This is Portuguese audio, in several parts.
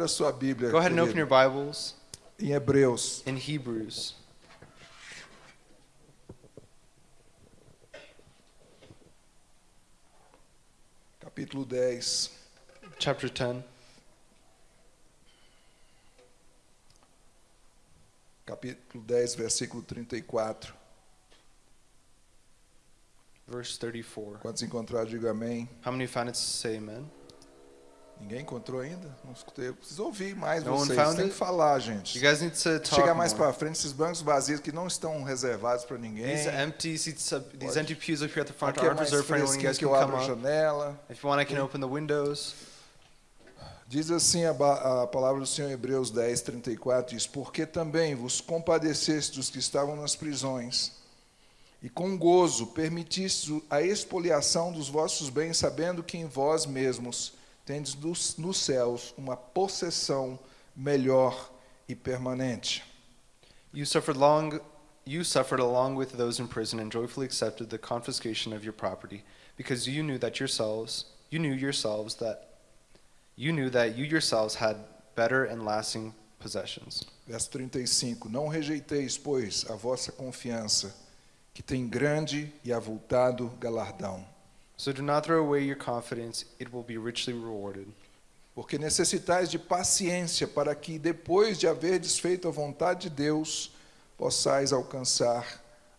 Abra sua Bíblia. Go ahead and open your Bibles Em Hebreus. in Hebrews. capítulo 10. chapter 10, Capítulo 10, versículo 34. verse 34. Quantos encontraram, diga amém. How many found it to say amen? Ninguém encontrou ainda? Não escutei. Eu preciso ouvir mais No vocês. found Tem que falar, gente. You guys need to talk Chegar mais para frente, esses bancos vazios que não estão reservados para ninguém. These empty seats, up, these empty pews up here at the front Aqui é aren't reserved for anyone. You guys can come up. janela. If you want, I can open the windows. Diz assim a, a palavra do Senhor em Hebreus 10, 34, diz, Porque também vos compadeceste dos que estavam nas prisões, e com gozo permitiste a expoliação dos vossos bens, sabendo que em vós mesmos tendes dos- nos céus uma possessão melhor e permanente. You suffered long you suffered along with those in prison and joyfully accepted the confiscation of your property because you knew that yourselves you knew yourselves that you knew that you yourselves had better and lasting possessions. Verso 35, Não rejeiteis, pois, a vossa confiança, que tem grande e avultado galardão. So do not throw away your confidence, it will be richly rewarded. Porque necessitais de paciência para que, depois de haverdes feito a vontade de Deus, possais alcançar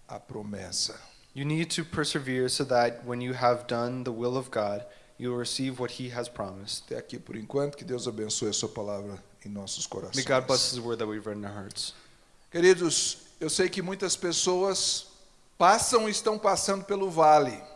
a promessa. You need to persevere so that when you have done the will of God, you will receive what he has promised. Até aqui por enquanto, que Deus abençoe a sua palavra em nossos corações. May God bless his word that we've read in our hearts. Queridos, eu sei que muitas pessoas passam e estão passando pelo vale.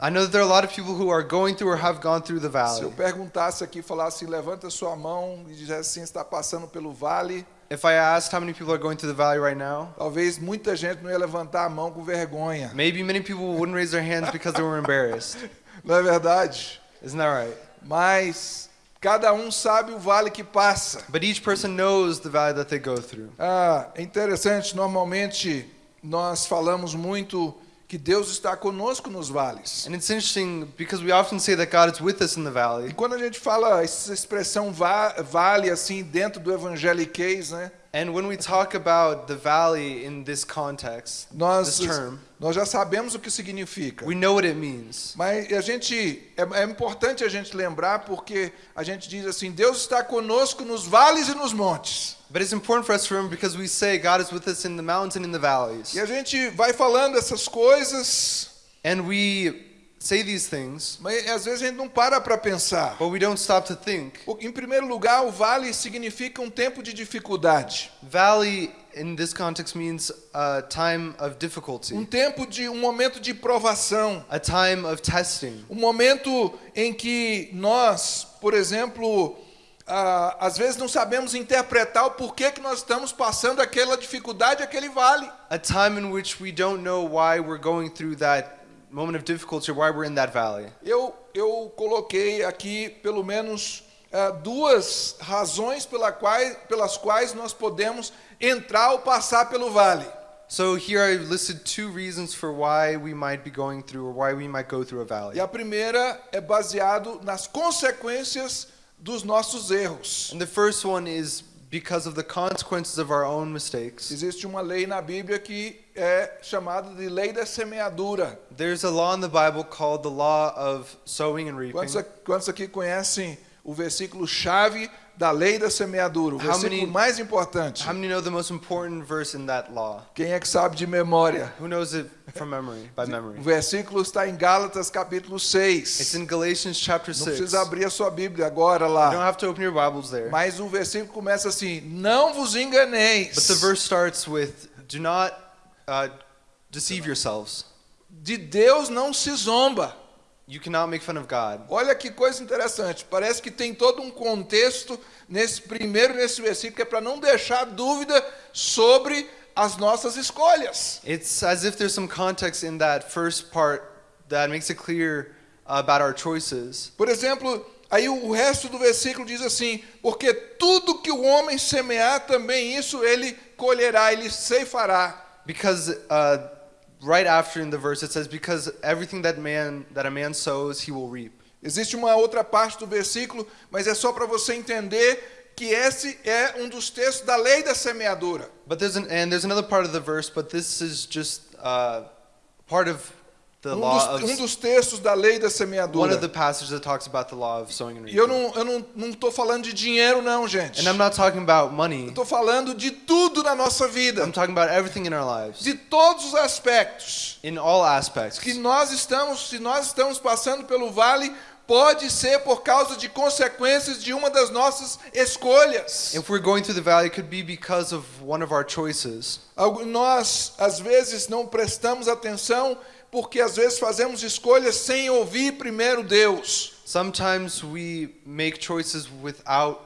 I know that there are a lot of people who are going through or have gone through the Se eu valley. perguntasse aqui, falasse, levanta sua mão e dissesse assim, está passando pelo vale, If I asked how many people are going through the valley right now, talvez muita gente não ia levantar a mão com vergonha. maybe many people wouldn't raise their hands because they were embarrassed. Não é verdade? Isn't that right? Mas cada um sabe o vale que passa. But each person knows the valley that they go through. Ah, é interessante, normalmente nós falamos muito que Deus está conosco nos vales. And it's interesting because we often say that God is with us in the E valley. quando a gente fala essa expressão va vale assim dentro do evangeliquez, né? And when we talk about the valley in this context, Nós this term, nós já sabemos o que significa. we know what it means. Mas a gente é, é importante a gente lembrar porque a gente diz assim, Deus está conosco nos vales e nos montes. But it's important for us to remember because we say God is with us in the mountains and in the valleys. E a gente vai falando essas coisas, And we say these things, mas às vezes a gente não para para pensar. but we don't stop to think. Em primeiro lugar, o vale significa um tempo de dificuldade, Valley in this context means a time of um difficulty, tempo de um momento de provação, a time of testing, um momento em que nós, por exemplo, ah, às vezes não sabemos interpretar o porquê que nós estamos passando aquela dificuldade, aquele vale. a time in which we don't know why we're going through that moment of difficulty why we're in that valley. Eu, eu coloquei aqui pelo menos ah, duas razões pela quais, pelas quais nós podemos entrar ou passar pelo vale. So here I listed two reasons for why we might be going through or why we might go through a valley. E a primeira é baseado nas consequências dos nossos erros. And the first one is because of the consequences of our own mistakes. Existe uma lei na Bíblia que é chamada de lei da semeadura. There's a law in the Bible called the law of sowing and reaping. Quantos, aqui conhecem o versículo chave da lei da semeadura? O How versículo many- mais importante. How many know the most important verse in that law? Quem é que sabe de memória? Who knows it from memory, by memory? O versículo está em Gálatas capítulo It's 6. in Galatians chapter Não 6. precisa abrir a sua Bíblia agora You don't lá. have to open your Bibles there. Mas o versículo começa assim: Não vos enganeis. But the verse starts with, Do not uh, deceive yourselves. De Deus não se zomba. You cannot make fun of God. Olha que coisa interessante. Parece que tem todo um contexto nesse primeiro nesse versículo que é para não deixar dúvida sobre as nossas escolhas. It's as if there's some context in that first part that makes it clear about our choices. Por exemplo, aí o resto do versículo diz assim: porque tudo que o homem semear, também isso ele colherá, ele ceifará. Because uh, right after in the verse it says, Because everything that man that a man sows, he will reap. Existe uma outra parte do versículo, mas é só para você entender que esse é um dos textos da lei da semeadura. But there's an and there's another part of the verse, but this is just uh, part of Um dos, um dos textos da lei da one semeadura. of the passages that talks about the law of sowing and E eu reaping. não, eu não, não tô falando de dinheiro, não, gente. And I'm not talking about money. Tô falando de tudo na nossa vida. I'm talking about everything in our lives, De todos os aspectos. in all aspects. Que nós estamos, se nós estamos passando pelo vale, pode ser por causa de consequências de uma das nossas escolhas. If we're going through the valley, it could be because of one of our choices. Nós, às vezes, não prestamos atenção porque, às vezes, fazemos escolhas sem ouvir primeiro Deus. Sometimes we make choices without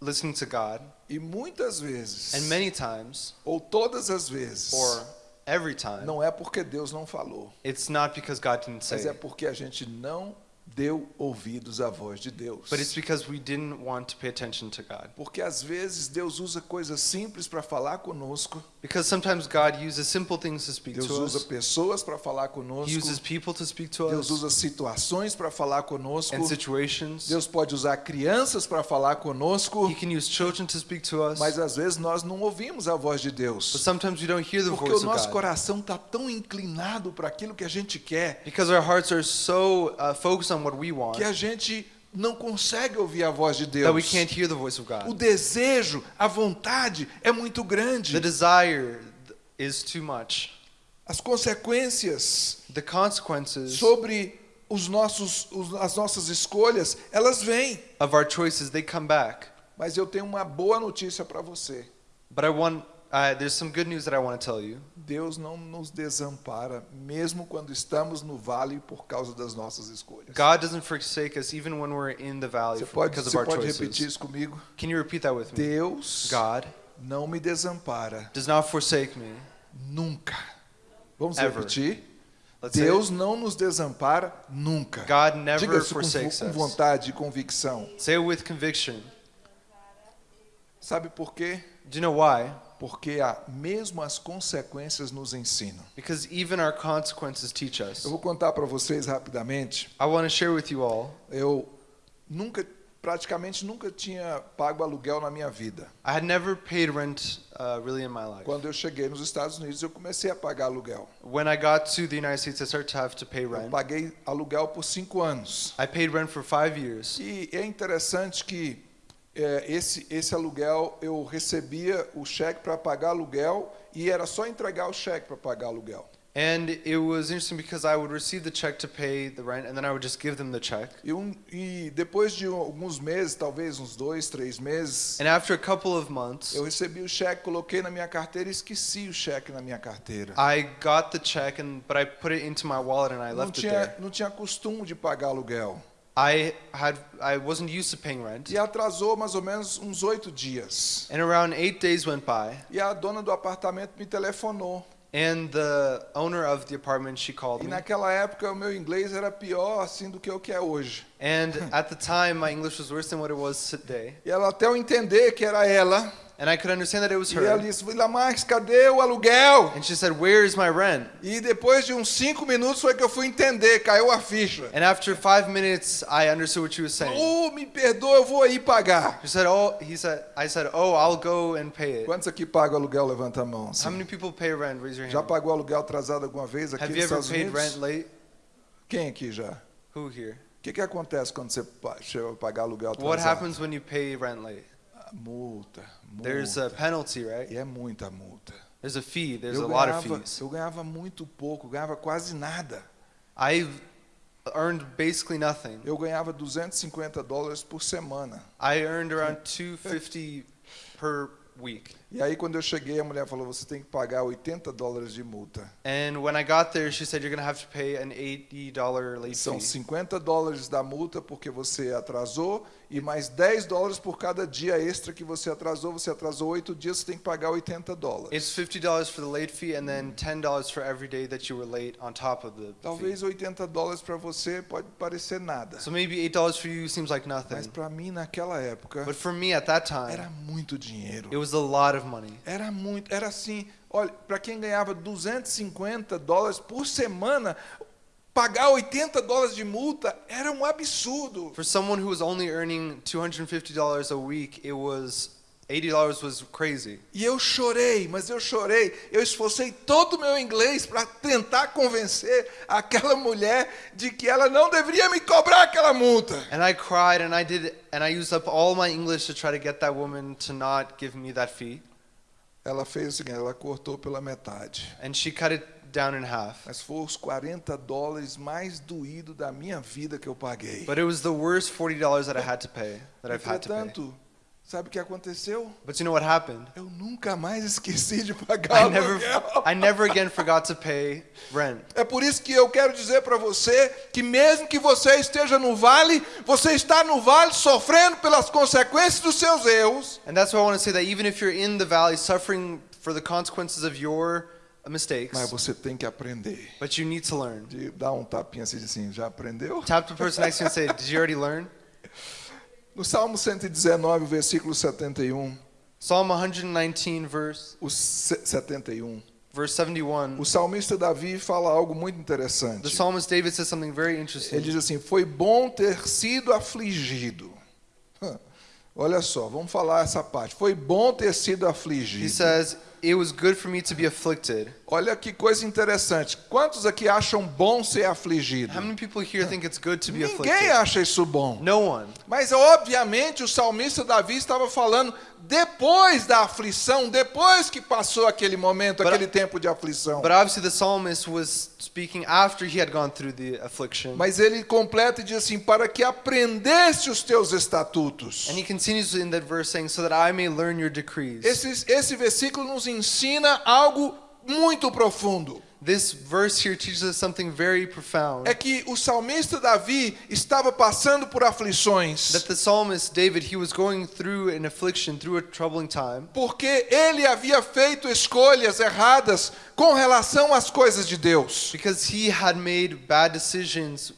listening to God, E muitas vezes, and many times, ou todas as vezes, or every time, não é porque Deus não falou, it's not because God didn't mas say é it, porque a gente não deu ouvidos à voz de Deus. but it's because we didn't want to pay attention to God. Porque às vezes Deus usa coisas simples para falar conosco, Because sometimes God uses simple things to speak Deus to usa us. pessoas para falar He conosco, uses people to speak to Deus us usa situações para falar conosco, and situations. Deus pode usar crianças para falar conosco, He can use children to speak to us. mas às vezes nós não ouvimos a voz de But Deus. sometimes we don't hear the Porque voice o of nosso God. coração está tão inclinado para aquilo que a gente quer, Because our hearts are so uh, focused on what we want que a gente não consegue ouvir a voz de Deus. can't hear the voice of O desejo, a vontade é muito The grande. desire is too much. As consequências The consequences sobre os nossos, os- as nossas escolhas, elas vêm. of our choices, they come back. Mas eu tenho uma boa notícia para você. But I want, uh, there's some good news that I want to tell you. Deus não nos desampara, mesmo quando estamos no vale por causa das nossas escolhas. God doesn't forsake us even when we're in the valley Você for- pode, because of our pode repetir choices. isso comigo? Can you repeat that with me? Deus God não me desampara does not forsake me. nunca. Vamos Ever. repetir? Let's Deus não nos desampara nunca. God Diga never isso com, forsakes com us. vontade e convicção. Say it with conviction. Sabe por quê? Do you know why? Porque a, mesmo as consequências nos ensinam. Because even our consequences teach us. Eu vou contar para vocês rapidamente. I want to share with you all. Eu nunca, praticamente nunca tinha pago aluguel na minha vida. I had never paid rent uh, really in my life. Quando eu cheguei nos Estados Unidos, eu comecei a pagar aluguel. When I got to the United States, I started to have to pay Eu rent. paguei aluguel por cinco anos. I paid rent for five years. E é interessante que é, esse, esse aluguel, eu recebia o cheque para pagar aluguel e era só entregar o cheque para pagar aluguel. And it was interesting because I would receive the check to pay the rent, and then I would just give them the check. E, um, e depois de alguns meses, talvez uns dois, três meses, And after a couple of months, eu recebi o cheque, coloquei na minha carteira e esqueci o cheque na minha carteira. I got the check, and but I put it into my wallet and I Não left it tinha, there. não tinha costume de pagar aluguel. I had I wasn't used to paying rent, E atrasou mais ou menos uns oito dias. and around eight days went by, E a dona do apartamento me telefonou. and the owner of the apartment she called E me. naquela época o meu inglês era pior assim do que o que é hoje. And at the time, my English was worse than what it was today, E ela até eu entender que era ela. And I could understand that it was E ela her. disse, Marques, cadê o aluguel? And she said, "Where is my rent?" E depois de uns cinco minutos foi que eu fui entender, caiu a ficha. And after five minutes, I understood what she was saying. Oh, me perdoa, eu vou aí pagar. She said, "Oh," he said. I said, "Oh, I'll go and pay it." Quantos aqui pagam aluguel? Levanta a mão. How assim. many people pay rent? Raise your Já hand. pagou aluguel atrasado alguma vez aqui Have nos you ever Estados paid Unidos? rent late? Quem aqui já? Who here? O que, que acontece quando você chega a pagar aluguel atrasado? What happens when you pay rent late? Ah, Multa, multa. There's a penalty, right? E é muita multa. There's a fee. There's eu, a lot of ganhava, fees. eu ganhava muito pouco, ganhava quase nada. I earned basically nothing. Eu ganhava 250 dólares por semana. I earned around 250 per week. E aí quando eu cheguei, a mulher falou, você tem que pagar 80 dólares de multa. And when I got there, she said you're gonna have to pay an $80 late São fee. 50 dólares da multa porque você atrasou e mais 10 dólares por cada dia extra que você atrasou. Você atrasou 8 dias, você tem que pagar 80 dólares. It's $50 for the late fee and then $10 for every day that you were late on top of the. Talvez 80 dólares para você pode parecer nada. So maybe $8 for you seems like Mas nothing. para mim naquela época But for me at that era time, muito dinheiro. it was a lot of money. Era muito, era assim, olha, para quem ganhava 250 dólares por semana, pagar 80 dólares de multa era um absurdo. For someone who was only earning $250 a week, it was $80 was crazy. E eu chorei, mas eu chorei. Eu esforcei todo o meu inglês para tentar convencer aquela mulher de que ela não deveria me cobrar aquela multa. And I cried and I did and I used up all my English to try to get that woman to not give me that fee. Ela fez o seguinte, ela cortou pela metade. And she cut it down in half. Mas foi os 40 dólares mais doído da minha vida que eu paguei. But it was the worst $40 that I had to pay, that I've had to pay. Sabe o que aconteceu? But you know what happened? Eu nunca mais esqueci de pagar I never aluguel. I never again forgot to pay rent. É por isso que eu quero dizer para você que mesmo que você esteja no vale, você está no vale sofrendo pelas consequências dos seus erros, And that's why I want to say that even if you're in the valley suffering for the consequences of your mistakes, mas você tem que aprender. but you need to learn. De dar um tapinha assim, assim, já aprendeu? Tap the person next to you and say, Did you already learn? No Salmo 119, versículo 71, Psalm 119, verse o se- 71. verse 71. O salmista Davi fala algo muito The interessante. psalmist David says something very Ele interesting. diz assim: Foi bom ter sido afligido. Olha só, vamos falar essa parte. Foi bom ter sido He afligido. says, It was good for me to be afflicted. Olha que coisa interessante. Quantos aqui acham bom ser afligido? How many people here think it's good to be Ninguém afflicted? acha isso bom. No one. Mas obviamente o salmista Davi estava falando depois da aflição, depois que passou aquele momento, But- aquele tempo de aflição. But obviously, the psalmist was speaking after he had gone through the affliction. Mas ele completa e diz assim: para que aprendesse os teus estatutos. And he continues in that verse saying, So that I may learn your decrees. Esse, esse versículo nos ensina algo muito profundo. This verse here teaches us something very profound. É que o salmista Davi estava passando por aflições. That the psalmist David, he was going through an affliction, through a troubling time, Porque ele havia feito escolhas erradas com relação às coisas de Deus. because he had made bad decisions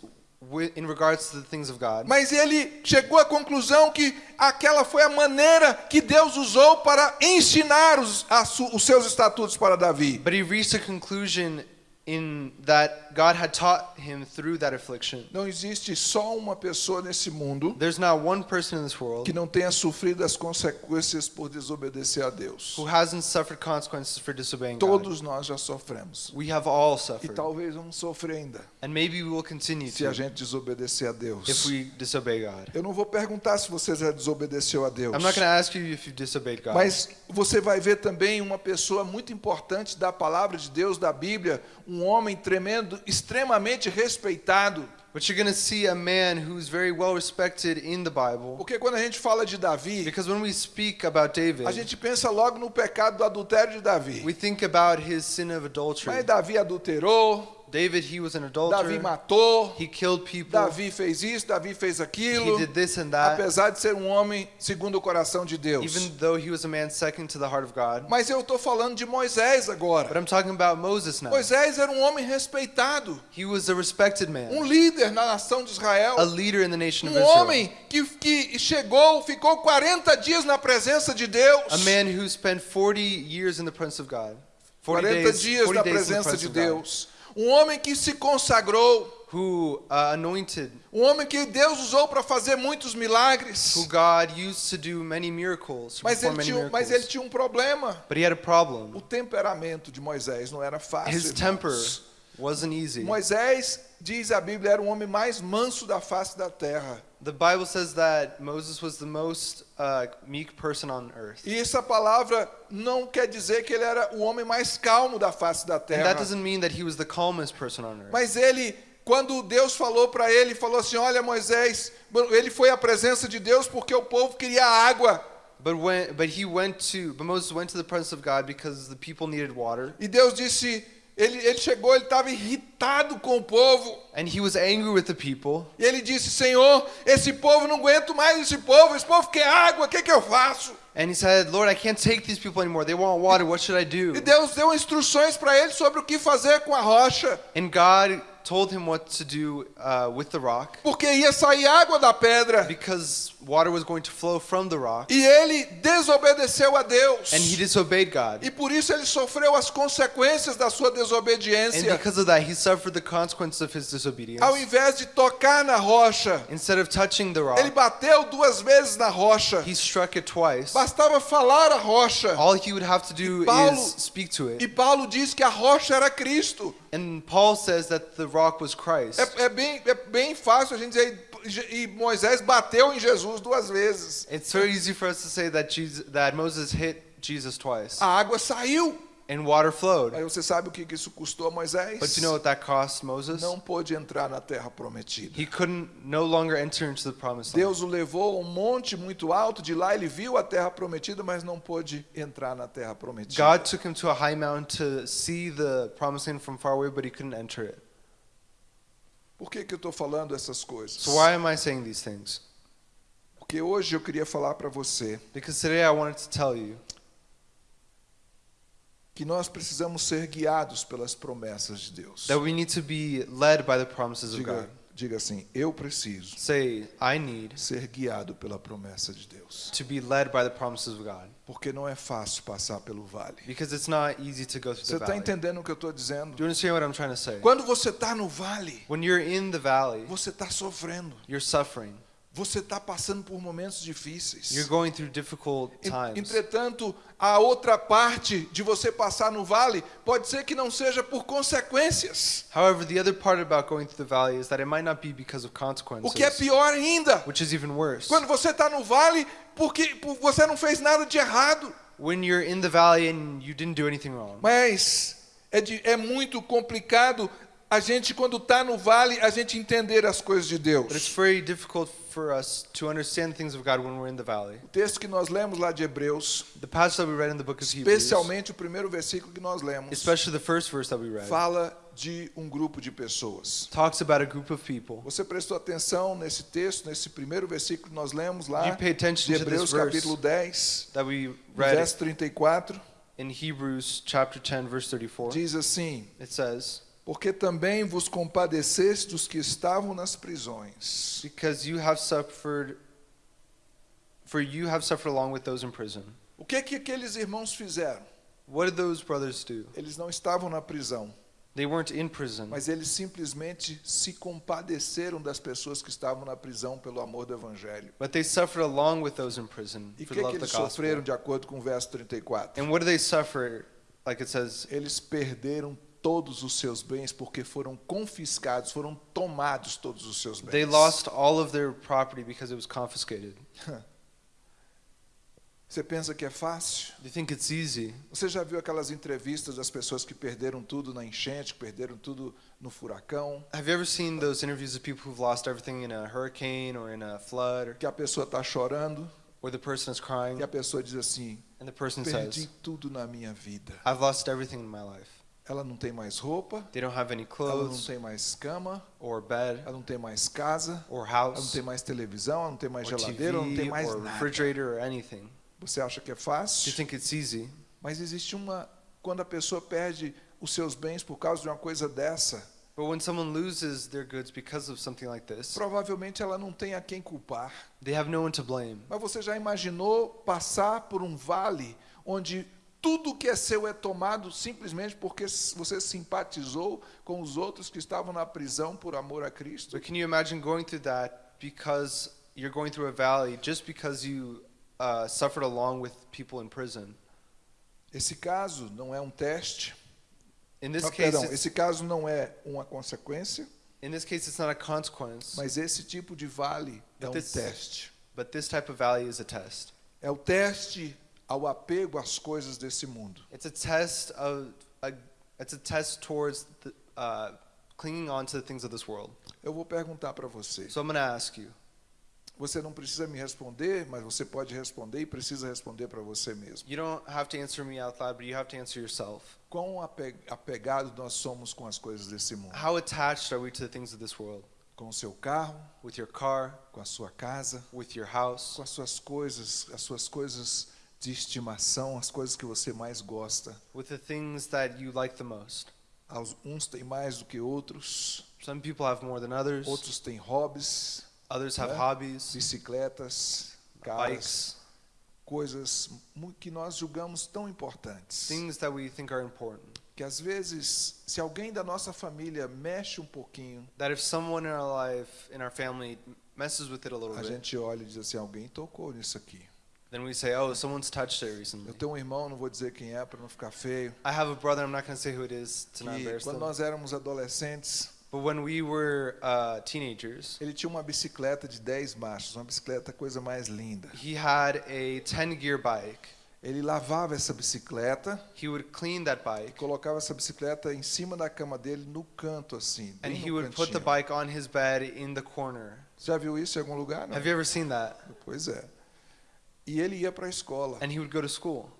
in regards to the things of God. Mas ele chegou à conclusão que aquela foi a maneira que Deus usou para ensinar os, a os seus estatutos para Davi. But he reached a conclusion in that God had taught him through that affliction. Não existe só uma pessoa nesse mundo There's not one person in this world que não tenha sofrido as consequências por desobedecer a Deus. who hasn't suffered consequences for disobeying God. Todos nós já sofremos. We have all E suffered. talvez vamos sofrer ainda And maybe we will continue se a to gente desobedecer a Deus. if we disobey God. Eu não vou perguntar se você já desobedeceu a Deus. I'm not going to ask you if you disobeyed God. Mas você vai ver também uma pessoa muito importante da palavra de Deus, da Bíblia, um homem tremendo, extremamente respeitado. But you're going to see a man who's very well respected in the Bible. Porque quando a gente fala de Davi, Because when we speak about David, a gente pensa logo no pecado do adultério de Davi. we think about his sin of adultery. Mas Davi adulterou, David, he was an Davi adulterer. matou, He killed people. Davi fez isso, Davi fez aquilo. He did this and that. Apesar de ser um homem segundo o coração de Deus. Even though he was a man second to the heart of God. Mas eu estou falando de Moisés But agora. I'm talking about Moses now. Moisés era um homem respeitado, He was a respected um man, líder na nação de Israel. a leader in the nation of Um Israel. homem que, que chegou, ficou 40 dias na presença de Deus. A man who spent 40 years in the presence of God. 40 40 days, dias 40 na presença de of God. Deus. Um homem que se consagrou. Who uh, anointed, Um homem que Deus usou para fazer muitos milagres. who God used to do many miracles, Mas ele, tinha, miracles. mas ele tinha um problema. But he had a problem. O temperamento de Moisés não era fácil. His irmãos. temper wasn't easy. Moisés, diz a Bíblia, era o homem mais manso da face da terra. The Bible says that Moses was the most uh, meek person on earth. E essa palavra não quer dizer que ele era o homem mais calmo da face da And terra. that doesn't mean that he was the calmest person on earth. Mas ele, quando Deus falou para ele, falou assim: Olha, Moisés, ele foi à presença de Deus porque o povo queria água. But when but he went to but Moses went to the presence of God because the people needed water. E Deus disse: Ele, ele chegou, ele estava irritado com o povo. And he was angry with the people. E ele disse: Senhor, esse povo não aguento mais esse povo, esse povo quer água, o que, que eu faço? And he said, Lord, I can't take these people anymore. They want water. What should I do? E Deus deu instruções para ele sobre o que fazer com a rocha, And God told him what to do uh, with the rock porque ia sair água da pedra. because water was going to flow from the rock, e ele desobedeceu a Deus. and he disobeyed God. E por isso ele sofreu as consequências da sua And desobediência. because of that, he suffered the consequence of his disobedience. Ao invés de tocar na rocha, Instead of touching the ele rock, bateu duas vezes na rocha. he struck it twice. Bastava falar a rocha. All he would have to do Paulo- is speak to E it. Paulo diz que a rocha era Cristo. And Paul says that the rock was Christ. É, é bem, é bem fácil a gente dizer. E Moisés bateu em Jesus duas vezes. It's very easy for us to say that Jesus, that Moses hit Jesus twice, A água saiu. and water flowed. Aí você sabe o que que isso custou a Moisés? But you know what that cost Moses? Não pôde entrar na terra prometida. He couldn't no longer enter into the promised land. Deus o levou a um monte muito alto, de lá ele viu a terra prometida, mas não pôde entrar na terra prometida. God took him to a high mountain to see the promised land from far away, but he couldn't enter it. Por que, que eu estou falando essas coisas? So why am I saying these things? Porque hoje eu queria falar para você Because today I wanted to tell you que nós precisamos ser guiados pelas promessas de Deus. that we need to be led by the promises of Diga, God. Diga assim: eu preciso Say, I need ser guiado pela promessa de Deus. to be led by the promises of God. Porque não é fácil passar pelo vale. Because it's not easy to go through Você the está entendendo o que eu estou dizendo? Do you understand what I'm trying to say? Quando você está no vale, When you're in the valley, você está sofrendo. you're suffering. Você está passando por momentos difíceis. You're going through difficult En- times. Entretanto, a outra parte de você passar no vale pode ser que não seja por consequências. However, the other part about going through the valley is that it might not be because of O consequences, que é pior ainda, which is even worse. quando você está no vale porque por- você não fez nada de errado, When you're in the valley and you didn't do anything wrong. mas é, de- é muito complicado a gente quando está no vale a gente entender as coisas de But it's Deus. very difficult for us to understand the things of God when we're in the valley. O texto que nós lemos lá de Hebreus, The passage that we read in the book of Hebrews, especialmente o primeiro versículo que nós lemos, especially the first verse that we read, fala de um grupo de pessoas. talks about a group of people. Você prestou atenção nesse texto, nesse primeiro versículo que nós lemos lá, You pay attention de to Hebreus capítulo 10, that we read verso 34, in Hebrews chapter 10 verse 34. diz assim: It says, Porque também vos compadeceste dos que estavam nas prisões, "Because you have suffered for you have suffered along with those in prison." O que que aqueles irmãos fizeram? What did those brothers do? Eles não estavam na prisão, They weren't in prison, mas eles simplesmente se compadeceram das pessoas que estavam na prisão pelo amor do evangelho. but they suffered along with those in prison E o for que the que love eles sofreram de acordo com o verso 34? And what do they suffer? Like it says, Eles perderam todos os seus bens porque foram confiscados, foram tomados todos os seus bens. they lost all of their property because it was confiscated. Você pensa que é fácil? You think it's easy? Você já viu aquelas entrevistas das pessoas que perderam tudo na enchente, que perderam tudo no furacão? Have you ever seen those interviews of people who've lost everything in a hurricane or in a flood, or, Que a pessoa está chorando where the person is crying e a pessoa diz assim: and the person Perdi says, tudo na minha vida. I've lost everything in my life. Ela não tem mais roupa, They don't have any ela não clothes tem mais cama, or bed ela não tem mais casa, or ela não house tem mais televisão, ela não tem mais geladeira, ela não tem TV mais or nada. refrigerator or anything. Você acha que é Do you fácil? think it's easy? Mas existe uma. Quando a pessoa perde os seus bens por causa de uma coisa dessa, But when someone loses their goods because of something like this, provavelmente ela não tem a quem culpar. they have no one to blame. Mas você já imaginou passar por um vale onde tudo que é seu é tomado simplesmente porque você simpatizou com os outros que estavam na prisão por amor a Cristo? But can you imagine going through that because you're going through a valley just because you uh, suffered along with people in prison? Esse caso não é um teste. In this Ah, case, perdão, esse caso não é uma consequência, in this case, it's not a consequence, mas esse tipo de vale é um But this- teste. but this type of valley is a test. É o teste ao apego às coisas desse mundo. It's a test of a, it's a test towards the, uh, clinging on to the things of this world. Eu vou perguntar para você. So I'm going to ask you. Você não precisa me responder, mas você pode responder e precisa responder para você mesmo. You don't have to answer me out loud, but you have to answer yourself. Quão ape- apegado nós somos com as coisas desse mundo? How attached are we to the things of this world? Com o seu carro, With your car, com a sua casa, with your house, com as suas coisas, as suas coisas de estimação, as coisas que você mais gosta. with the things that you like the most. Aos- Uns têm mais do que outros, Some people have more than others. outros têm hobbies, Others have né? hobbies, bicicletas, bikes, coisas que nós julgamos tão importantes. things that we think are important. Que às vezes, se alguém da nossa família mexe um pouquinho, That if someone in our life, in our family, messes with it a little a bit, gente olha e diz assim: alguém tocou nisso aqui. Then we say, oh, someone's touched it Eu recently. tenho um irmão, não vou dizer quem é para não ficar feio. I have a brother, I'm not going to say who it is to not embarrass quando them. nós éramos adolescentes, But when we were uh, teenagers, ele tinha uma bicicleta de 10 marchas, uma bicicleta coisa mais linda. he had a 10 gear bike. Ele lavava essa bicicleta He would clean that bike colocava essa bicicleta em cima da cama dele no canto assim, and bem he no would put the cantinho. bike on his bed in the corner. Já viu isso em algum lugar? Não. Have you ever seen that? Pois é. E ele ia para a escola. And he would go to school.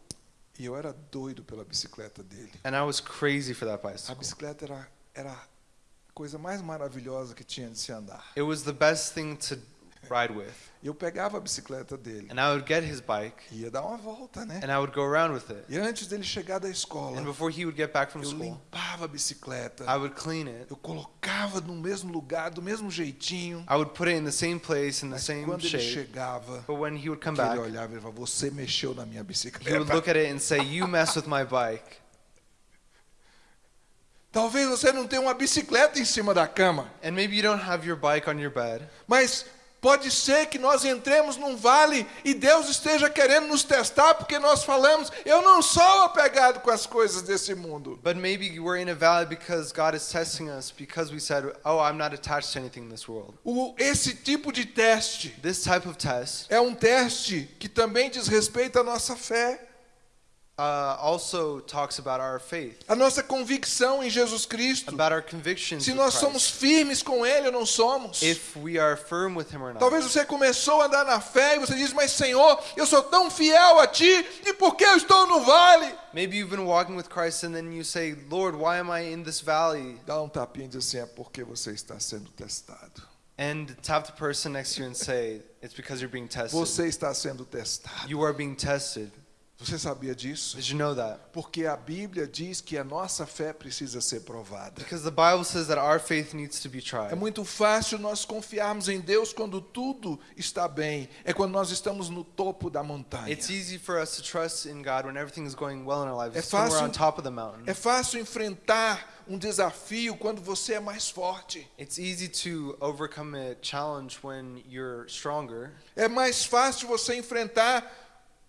E eu era doido pela bicicleta dele. And I was crazy for that A bicycle. bicicleta era, era a coisa mais maravilhosa que tinha de se andar. It was the best thing to ride with. E eu pegava a bicicleta dele And I would get his bike e ia dar uma volta, né? and I would go around with it. E antes dele chegar da escola, And before he would get back from eu school, limpava a bicicleta. I would clean it. Eu colocava no mesmo lugar, do mesmo jeitinho. I would put it in the same place, in the Mas same quando ele shape. chegava, But when he would come que ele back, olhava e falava, você mexeu na minha he would bicicleta. look at it and say, You mess with my bike. Talvez você não tenha uma bicicleta em cima da cama, And maybe you don't have your bike on your bed, mas pode ser que nós entremos num vale e Deus esteja querendo nos testar porque nós falamos, eu não sou apegado com as coisas desse mundo. but maybe we're in a valley because God is testing us because we said, Oh, I'm not attached to anything in this world. O, esse tipo de teste This type of test é um teste que também diz respeito à nossa fé, uh, also talks about our faith, à nossa convicção em Jesus Cristo. about our convictions. Se nós somos firmes com Ele ou não somos. if we are firm with Him or not. Talvez você começou a andar na fé e você diz, mas Senhor, eu sou tão fiel a Ti, e por que eu estou no vale? Maybe you've been walking with Christ and then you say, Lord, why am I in this valley? Dá um tapinha e diz assim, é porque você está sendo testado. And tap the person next to you and say, It's because you're being tested. Você está sendo testado. You are being tested. Você sabia disso? Did you know that? Porque a Bíblia diz que a nossa fé precisa ser provada. Because the Bible says that our faith needs to be É tried. muito fácil nós confiarmos em Deus quando tudo está bem. É quando nós estamos no topo da montanha. It's easy for us to trust in God when everything is going well in our lives. É It's when we're fácil- on top of the mountain. É fácil enfrentar um desafio quando você é mais forte. It's easy to overcome a challenge when you're stronger. É mais fácil você enfrentar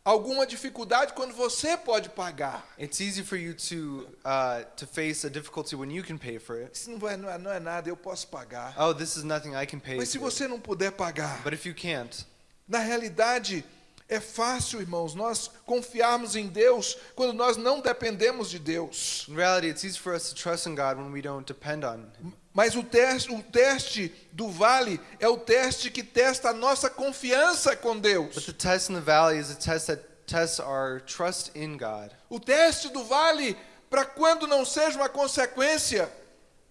alguma dificuldade quando você pode pagar. It's easy for you to uh, to face a difficulty when you can pay for it. Isso não, vai, não, é, não é nada, eu posso pagar. Oh, this is nothing I can pay Mas se for. você não puder pagar, But if you can't, na realidade é fácil, irmãos, nós confiarmos em Deus quando nós não dependemos de Deus. in reality, it's easy for us to trust in God when we don't depend on Him. Mas o teste, o teste do vale é o teste que testa a nossa confiança com But Deus. the test in the valley is a test that tests our trust in God. O teste do vale, para quando não seja uma consequência,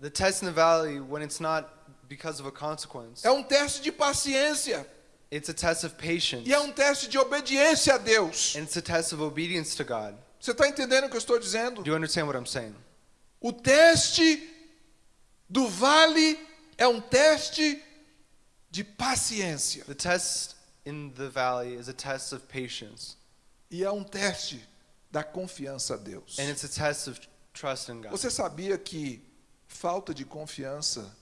The test in the valley, when it's not because of a consequence, é um teste de paciência it's a test of patience. e é um teste de obediência a Deus. And it's a test of obedience to God. Você está entendendo o que eu estou dizendo? Do you understand what I'm saying? O teste do vale é um teste de paciência The test in the valley is a test of patience, e é um teste da confiança a Deus. and it's a test of trust in God. Você sabia que falta de confiança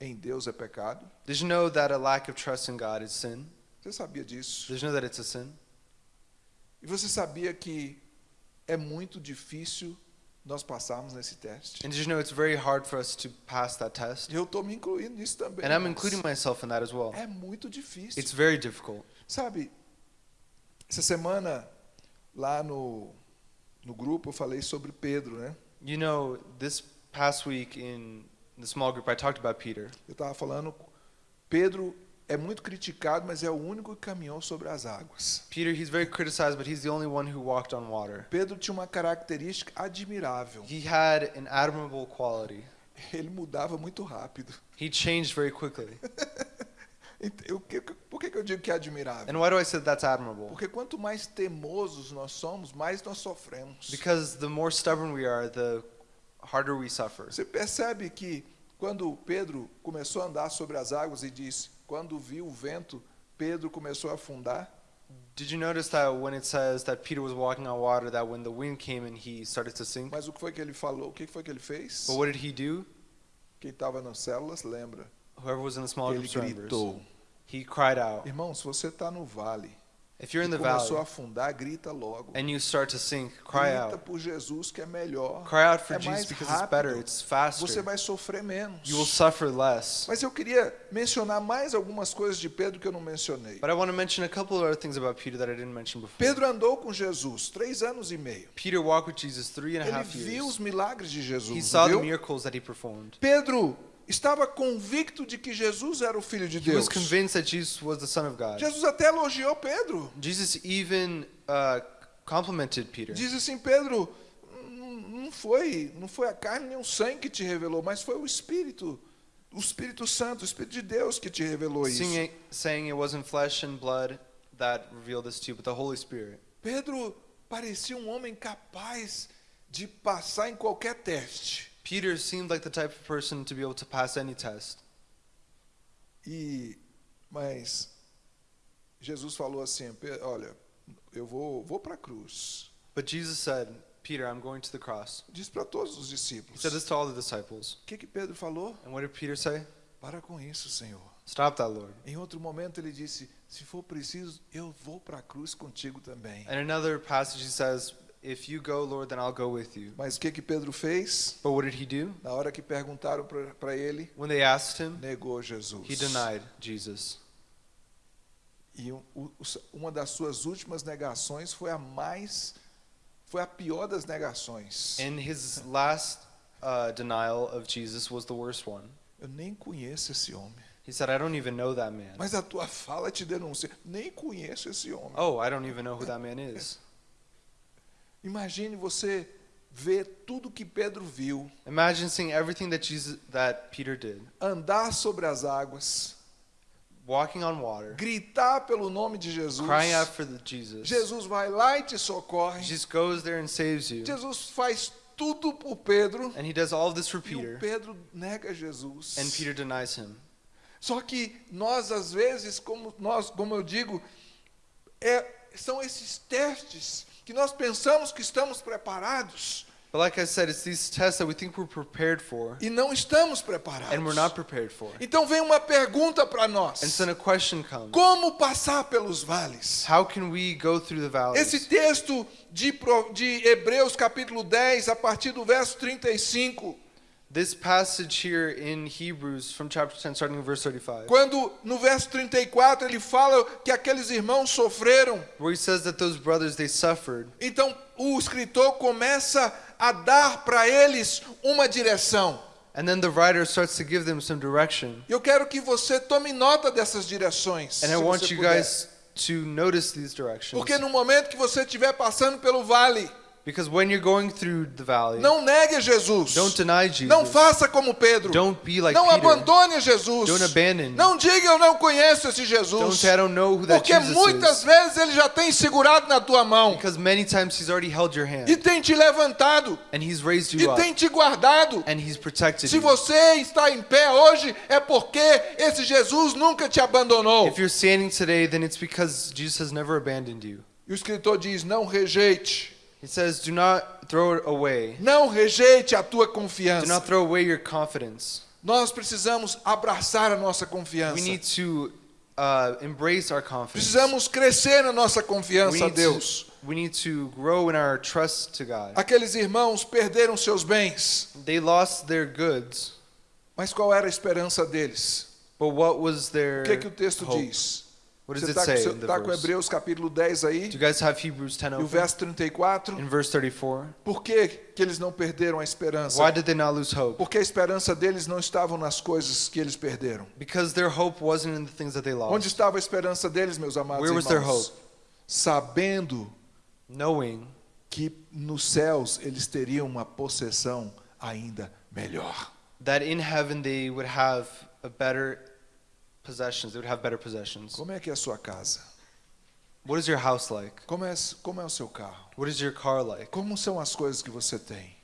em Deus é pecado? Did you know that a lack of trust in God is sin? Você sabia disso? Did you know that it's a sin? E você sabia que é muito difícil nós passarmos nesse teste? And you know it's very hard for us to pass that test? E eu estou me incluindo nisso também. And I'm including myself in that as well. É muito difícil. It's very difficult. Sabe, essa semana lá no, no grupo eu falei sobre Pedro, né? You know, this past week in the small group, I talked about Peter. Eu estava falando, Pedro é muito criticado, mas é o único que caminhou sobre as águas. Peter, he's very criticized, but he's the only one who walked on water. Pedro tinha uma característica admirável. He had an admirable quality. Ele mudava muito rápido. He changed very quickly. Ent- eu- que- Por que eu digo que é admirável? And why do I say that's admirable? Porque quanto mais teimosos nós somos, mais nós sofremos. Because the more stubborn we are, the harder we suffer. Você percebe que quando Pedro começou a andar sobre as águas e disse: quando viu o vento, Pedro começou a afundar? Did you notice that when it says that Peter was walking on water, that when the wind came and he started to sink? Mas o que foi que ele falou? O que foi que ele fez? But what did he do? Quem estava nas células lembra. Whoever was in the small Ele groups gritou. He cried out. Irmão, se você está no vale If you're in the começou a valley afundar, grita logo. and you start to sink, cry grita out. por Jesus que é melhor. Cry out for é Jesus because it's better, rápido. it's Você faster. vai sofrer menos. You will suffer less. Mas eu queria mencionar mais algumas coisas de Pedro que eu não mencionei. But I want to mention a couple of other things about Peter that I didn't mention before. Pedro andou com Jesus três anos e meio. Peter walked with Jesus three and a Ele half viu os years. milagres de He Jesus. saw the Viu? miracles that he performed. Pedro estava convicto de que Jesus era o Filho de He was Deus. convinced that Jesus was the Son of God. Jesus até elogiou Pedro. Jesus even uh, complimented Peter. Diz assim, Pedro, não não foi, não foi a carne nem o sangue que te revelou, mas foi o Espírito, o Espírito Santo, o Espírito de Deus que te revelou isso. Singing, saying it wasn't flesh and blood that revealed this to you, but the Holy Spirit. Pedro parecia um homem capaz de passar em qualquer teste. Peter seemed like the type of person to be able to pass any test. E mas Jesus falou assim, "Pe- olha, eu vou vou para a cruz. But Jesus said, Peter, I'm going to the cross. Diz para todos os He discípulos. said this to all the disciples. O que que Pedro falou? And what did Peter say? Para com isso, Senhor. Stop that, Lord. Em outro momento ele disse: se for preciso, eu vou para a cruz contigo também. And another passage he says, If you go, Lord, then I'll go with you. Mas o que que Pedro fez? But what did he do? Na hora que perguntaram para ele, When they asked him, negou Jesus. he denied Jesus. E um- uma das suas últimas negações foi a mais, foi a pior das negações. And his last uh, denial of Jesus was the worst one. Eu nem conheço esse homem. He said, I don't even know that man. Mas a tua fala te denuncia. Nem conheço esse homem. Oh, I don't even know who that man is. Imagine você ver tudo que Pedro viu, Imagine seeing everything that Jesus that Peter did. andar sobre as águas, Walking on water, gritar pelo nome de Jesus. crying out for Jesus. Jesus vai lá e te socorre. Jesus goes there and saves you. Jesus faz tudo por Pedro. And he does all this for E Peter. Pedro nega Jesus. And Peter denies him. Só que nós às vezes, como nós, como eu digo, é- são esses testes que nós pensamos que estamos preparados But like I said, it's these tests that we think we're prepared for e não estamos preparados. and we're not prepared for. Então vem uma pergunta para nós: And so a question comes. como passar pelos vales? How can we go through the valleys? Esse texto de, de Hebreus capítulo 10, a partir do verso 35, This passage here in Hebrews from chapter 10 starting in verse 35. quando no verso 34 ele fala que aqueles irmãos sofreram, Where he says that those brothers they suffered. então o escritor começa a dar para eles uma direção. And then the writer starts to give them some direction. Eu quero que você tome nota dessas direções. And I want you puder. guys to notice these directions. Porque no momento que você estiver passando pelo vale, Because when you're going through the valley, não negue Jesus. don't deny Jesus. Não faça como Pedro. Don't be like não Peter. abandone Jesus. Don't abandon. Não diga eu não conheço esse Don't Jesus. say I don't know who that Porque Jesus muitas is. vezes ele já tem segurado na tua mão Because many times he's already held your hand. e tem te levantado And he's raised e you up. tem te guardado. And he's protected Se you. você está em pé hoje é porque esse Jesus nunca te abandonou. If you're standing today, then it's because Jesus has never abandoned you. E o escritor diz: não rejeite, He says, do not throw it away. não rejeite a tua Do confiança. not throw away your confidence. Nós precisamos abraçar a nossa We confiança. need to uh, embrace our confidence. Precisamos crescer na nossa We confiança a need, Deus. to, we need to grow in our trust to God. Aqueles irmãos perderam seus bens, They lost their goods, mas qual era a esperança deles? but what was their O que, que o texto hope? diz? What does Você it está say com, in the tá com verse? Hebreus capítulo 10 aí? Do you guys have Hebrews 10 E o open? verso 34? In verse 34, Por que, que eles não perderam a esperança? why did they not lose hope? Porque a esperança deles não estava nas coisas que eles perderam. Because their hope wasn't in the things that they Onde lost. estava a esperança deles, meus amados Where was their irmãos? hope? Sabendo Knowing que nos céus eles teriam uma possessão ainda melhor. that in heaven they would have a better possessions. They would have better possessions. Como é que é a sua casa? What is your house like? Como é, como é o seu carro? What is your car like? Como são as coisas que você tem?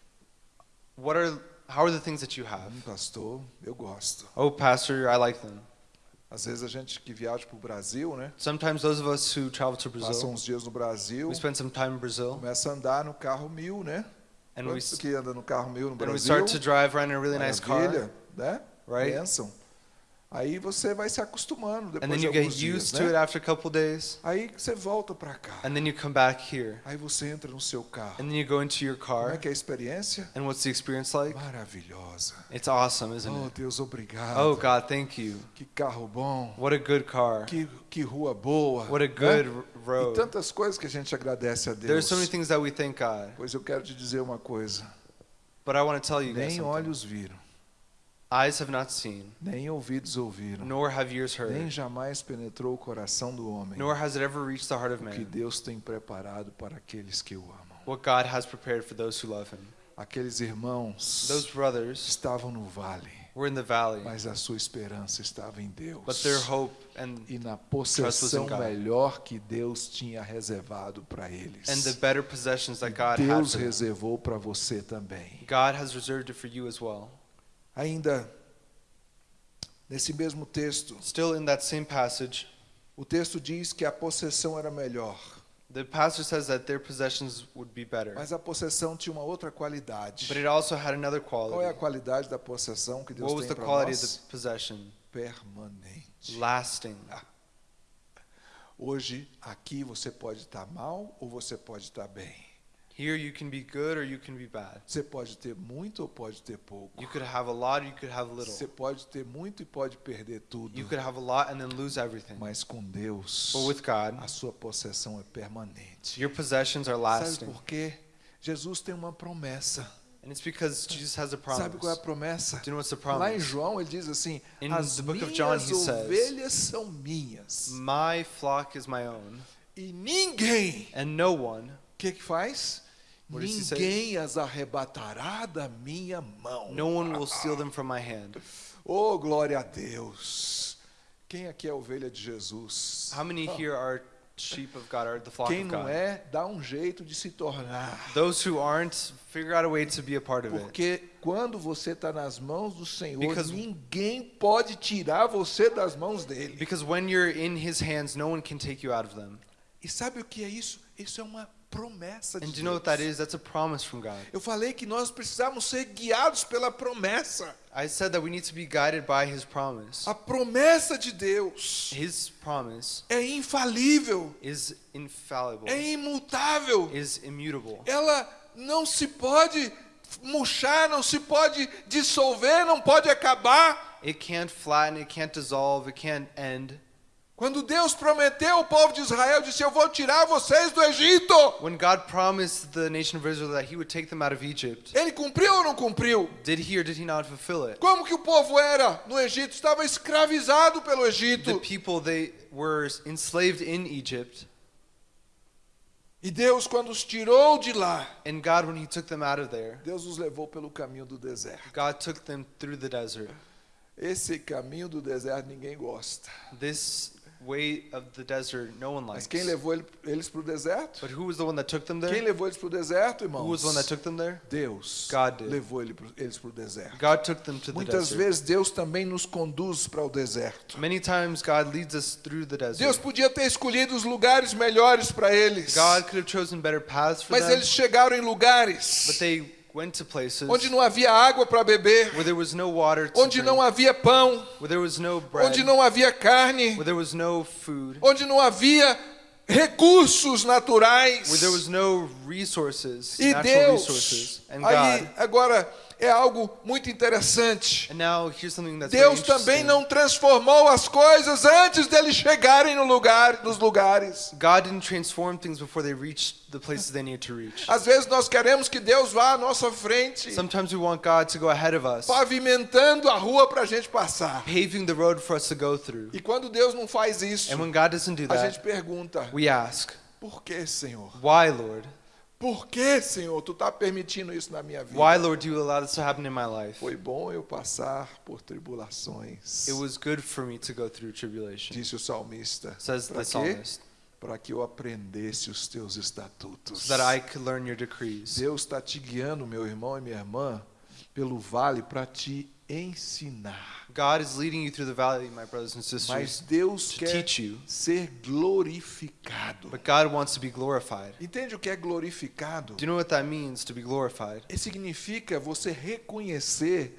What are how are the things that you have? Hum, pastor, eu gosto. Oh, pastor, I like them. Às vezes a gente que viaja para o Brasil, né? Sometimes those of us who travel to Passa Brazil, uns dias no Brasil, we spend some time in Brazil, começa a andar no carro mil, né? and we Quantos que anda no carro mil no and we Brasil? start to drive around in a really nice car, né? right? Bênção. Aí você vai se acostumando And depois then de you get alguns dias, used to it né? after a couple days, Aí você volta para cá. and then you come back here, Aí você entra no seu carro. and then you go into your Como é car, que é a experiência? and what's the experience like? Maravilhosa. It's awesome, isn't Oh, it? Deus, obrigado. Oh God, thank you. Que carro bom. What a good car. Que, que rua boa. What a né? good E road. tantas coisas que a gente agradece a There's Deus. so many things that we thank God, Pois eu quero te dizer uma coisa. but I want to tell you guys Nem olhos viram, Eyes have not seen, nem ouvidos ouviram, nor have ears nem heard, jamais penetrou o coração do homem nor has it ever reached the heart of o que man Deus tem preparado para aqueles que o amam. what God has prepared for those who love Him. Aqueles irmãos Those brothers estavam no vale, were in the valley, mas a sua esperança estava em Deus. but their hope and E na possessão melhor que Deus tinha reservado para eles. and the better possessions that God had Deus for them, reservou para você também. God has reserved it for you as well. Ainda nesse mesmo texto, Still in that same passage, o texto diz que a possessão era melhor, the pastor says that their possessions would be better, mas a possessão tinha uma outra qualidade. but it also had another Qual é a quality. qualidade da possessão que Deus What was tem the para quality of nós? the possession? Permanente. Lasting. Hoje aqui você pode estar mal ou você pode estar bem. Here you can be good or you can be bad. Você pode ter muito ou pode ter pouco. You could have a lot or you could have little. Você pode ter muito e pode perder tudo. You could have a lot and then lose everything. Mas com Deus, But with God, a sua possessão é permanente. your possessions are Sabe lasting. por quê? Jesus tem uma promessa. And it's because Jesus has a Sabe qual é a promise. promessa? Do you know what's the Lá em promise? João ele diz assim: In As the book of John, he says, ovelhas são minhas My flock is my own, e ninguém, and no one, o que que faz? What? Ninguém as arrebatará da minha mão. no one will steal them from my hand. Oh, glória a Deus! Quem aqui é ovelha de Jesus? How many here are sheep of God, are the flock Quem of não God? é, dá um jeito de se tornar. Those who aren't, figure out a way to be a part of it. Porque quando você está nas mãos do Senhor, Because- ninguém pode tirar você das mãos dele. Because when you're in His hands, no one can take you out of them. E sabe o que é isso? Isso é uma promessa de And do you know what Deus. that is? That's a promise from God. Eu falei que nós precisamos ser guiados pela promessa. I said that we need to be guided by His promise. A promessa de Deus His promise é infalível, is infallible, é imutável. is immutable. Ela não se pode murchar, não se pode dissolver, não pode acabar. It can't flatten, it can't dissolve, it can't end. Quando Deus prometeu ao povo de Israel, disse: Eu vou tirar vocês do Egito. When God promised the nation of Israel that He would take them out of Egypt, Ele cumpriu ou não cumpriu? did He or did He not fulfill it? Como que o povo era no Egito? Estava escravizado pelo The Egito. people they were enslaved in Egypt, E Deus, quando os tirou de lá, and God, when He took them out of there, Deus os levou pelo caminho do deserto. God took them through the desert. Esse caminho do deserto ninguém gosta. This way of the desert, no one Mas likes. quem levou ele- eles para o deserto? But who was the one that took them Quem there? levou eles para o deserto, Who was irmãos? the one that took them there? Deus God did. levou ele eles para o deserto. God took them to the Muitas desert. vezes Deus também nos conduz para o deserto. Many times God leads us through the Deus desert. podia ter escolhido os lugares melhores para eles. God could have chosen better paths for Mas them, eles chegaram em lugares but they onde não havia água para beber, where there was no water to onde drink, não havia pão, where there was no bread, onde não havia carne, where there was no food, onde não havia recursos naturais. where there was no resources, E Deus, aí God. agora é algo muito interessante. Now Deus também não transformou as coisas antes deles chegarem no lugar, nos lugares. God didn't transform things before they reached the places they needed to reach. Às vezes nós queremos que Deus vá à nossa frente, Sometimes we want God to go ahead of us, pavimentando a rua para a gente passar. paving the road for us to go through. E quando Deus não faz isso, And when God doesn't do a that, gente pergunta: we ask, por que, Senhor? Why, Lord? Por que, Senhor, tu está permitindo isso na minha vida? Why, Lord, do you allow this to happen in my life? Foi bom eu passar por tribulações, It was good for me to go through tribulation, disse o salmista. says Para the psalmist, Para que eu aprendesse os teus estatutos. so that I could learn your decrees. Deus está te guiando, meu irmão e minha irmã, pelo vale para te ensinar. God is leading you through the valley, my brothers and Mas sisters, Deus to quer teach you. ser glorificado. But God wants to be glorified. Entende o que é glorificado? Do you know what that means to be glorified? E significa você reconhecer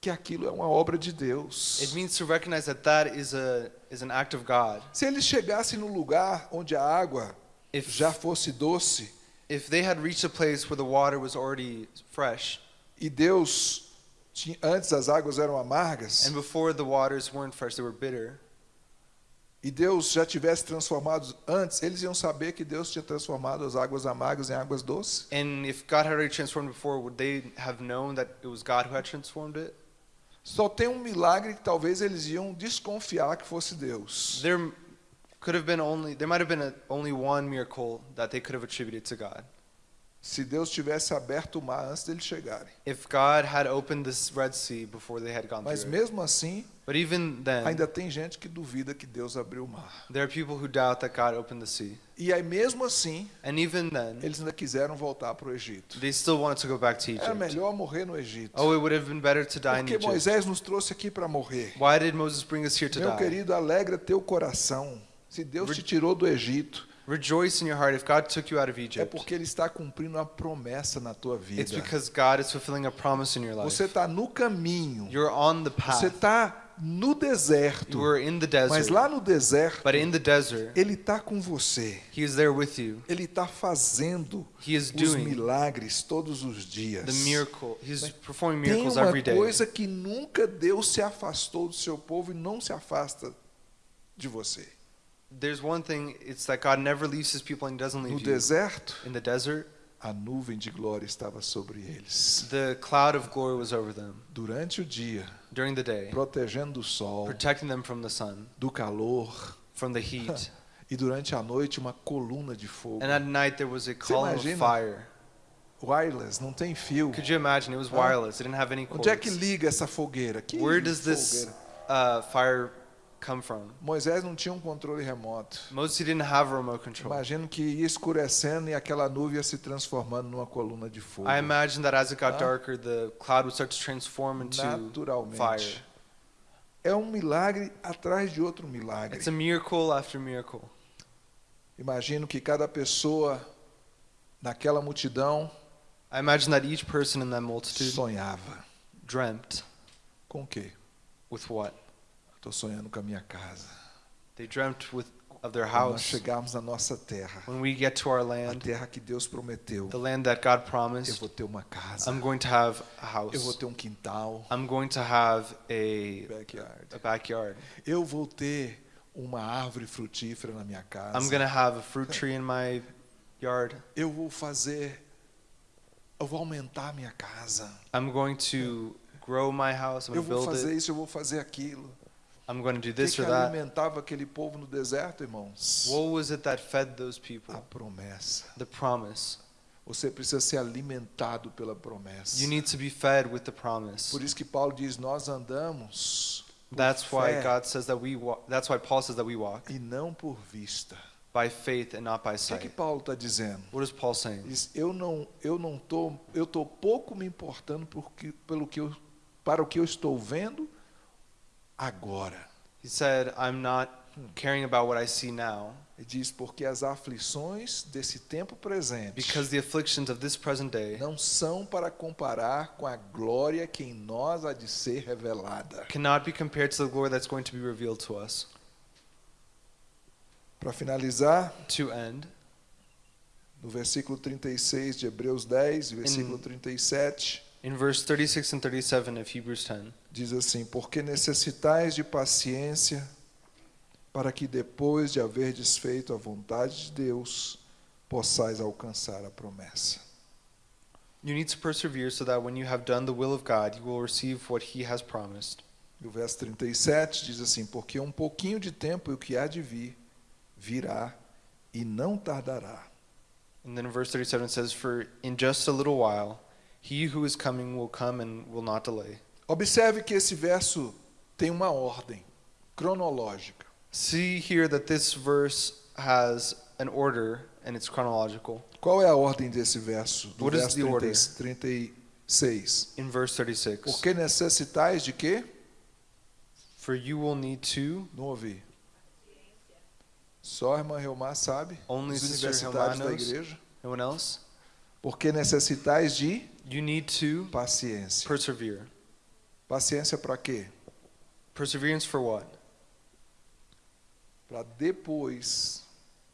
que aquilo é uma obra de Deus. It means to recognize that that is a is an act of God. Se eles chegassem no lugar onde a água If já fosse doce if they had reached a place where the water was already fresh, e Deus antes as águas eram amargas and before the waters weren't fresh, they were bitter, e Deus já tivesse transformado antes, eles iam saber que Deus tinha transformado as águas amargas em águas doces. and if God had already transformed before, would they have known that it was God who had transformed it? Só tem um milagre que talvez eles iam desconfiar que fosse Deus. There could have been only there might have been a, only one miracle that they could have attributed to God. Se Deus tivesse aberto o mar antes deles chegarem. If God had opened this Red Sea before they had gone Mas through it. mesmo assim, But even then, ainda tem gente que duvida que Deus abriu o mar. there are people who doubt that God opened the sea. E aí mesmo assim, And even then, eles ainda quiseram voltar para o Egito. they still wanted to go back to Era Egypt. melhor morrer no Egito. Oh, it would have been better to die in Porque Egypt. Moisés nos trouxe aqui para morrer. Why did Moses bring us here to Meu die? querido, alegra teu coração. Se Deus te tirou do Egito, Rejoice in your heart if God took you out of é Egypt. porque Ele está cumprindo uma promessa na tua vida. It's because God is fulfilling a promise in your life. Você está no caminho. You're on the Você path. está no deserto. You are in the Mas desert. lá no deserto, But in the desert, Ele está com você. He is there with you. Ele está fazendo He is os doing milagres todos os dias. the miracle. He's performing Tem miracles uma every day. coisa que nunca Deus se afastou do seu povo e não se afasta de você. There's one thing, it's that God never leaves his people and he doesn't No leave you. deserto, In the desert, a nuvem de glória estava sobre eles. the cloud of glory was over them Durante o dia, during the day, protegendo do sol, protecting them from the sun, do calor, from the heat. e durante a noite uma coluna de fogo. And at night there was a column of fire. Wireless, não tem fio. Could you imagine? It was wireless. It didn't have any Onde é que cords. liga essa fogueira? Que Where does this fogueira? uh, fire come from? Moisés não tinha um controle remoto. Moses didn't have a remote control. Imagino que ia escurecendo e aquela nuvem ia se transformando numa coluna de fogo. I imagine that as it got Huh? darker, the cloud would start to transform into Naturalmente. fire. É um milagre atrás de outro milagre. It's a miracle after miracle. Imagino que cada pessoa naquela multidão I imagine that each person in that multitude sonhava. dreamt Com o quê? with what? Estou sonhando com a minha casa. They dreamt with of their Quando nós house. chegarmos na nossa terra, When we get to our a land, terra que Deus prometeu, the land that God eu promised, vou ter uma casa, I'm going to have a eu vou house. ter um quintal, I'm going to have a backyard. a backyard. Eu vou ter uma árvore frutífera na minha casa. I'm going to have a fruit tree in my yard. Eu vou fazer, eu vou aumentar a minha casa. I'm going to grow my house. I'm Eu vou fazer it. isso, eu vou fazer aquilo. I'm going to do this que or that. alimentava aquele povo no deserto, irmãos? What was it that fed those people? A promessa. The promise. Você precisa ser alimentado pela promessa. You need to be fed with the promise. Por isso que Paulo diz: nós andamos That's why fé God says that we walk. That's why Paul says that we walk e não por vista. by faith and not by O que, que sight. Paulo está dizendo? What is Paul saying? Diz, eu não, eu não tô, eu tô pouco me importando porque, pelo que eu, para o que eu estou vendo agora. He said, I'm not caring about what I see now Ele diz porque as aflições desse tempo presente because the afflictions of this present day não são para comparar com a glória que em nós há de ser revelada. cannot be compared to the glory that's going to be revealed to us. Para finalizar, To end, no versículo 36 de Hebreus 10 e versículo In- 37, in verse 36 and 37 of Hebrews 10, diz assim: Porque necessitais de paciência, para que depois de haver desfeito a vontade de Deus, possais alcançar a promessa. you need to persevere so that when you have done the will of God, you will receive what He has promised. E o verso 37 diz assim: Porque um pouquinho de tempo e o que há de vir, virá e não tardará. And then verse 37 it says, For in just a little while, He who is coming will come and will not delay. Observe que esse verso tem uma ordem cronológica. See here that this verse has an order and it's chronological. Qual é a ordem desse verso? Do What is verso the 30, order? 30, 36. in verse 36. Porque necessitais de quê? For you will need to, Não ouvi. Só a irmã Reumar sabe. Only Os universitários da igreja. no one else, Porque necessitais de you need to paciência. persevere. Paciência para quê? Perseverance for what? Para depois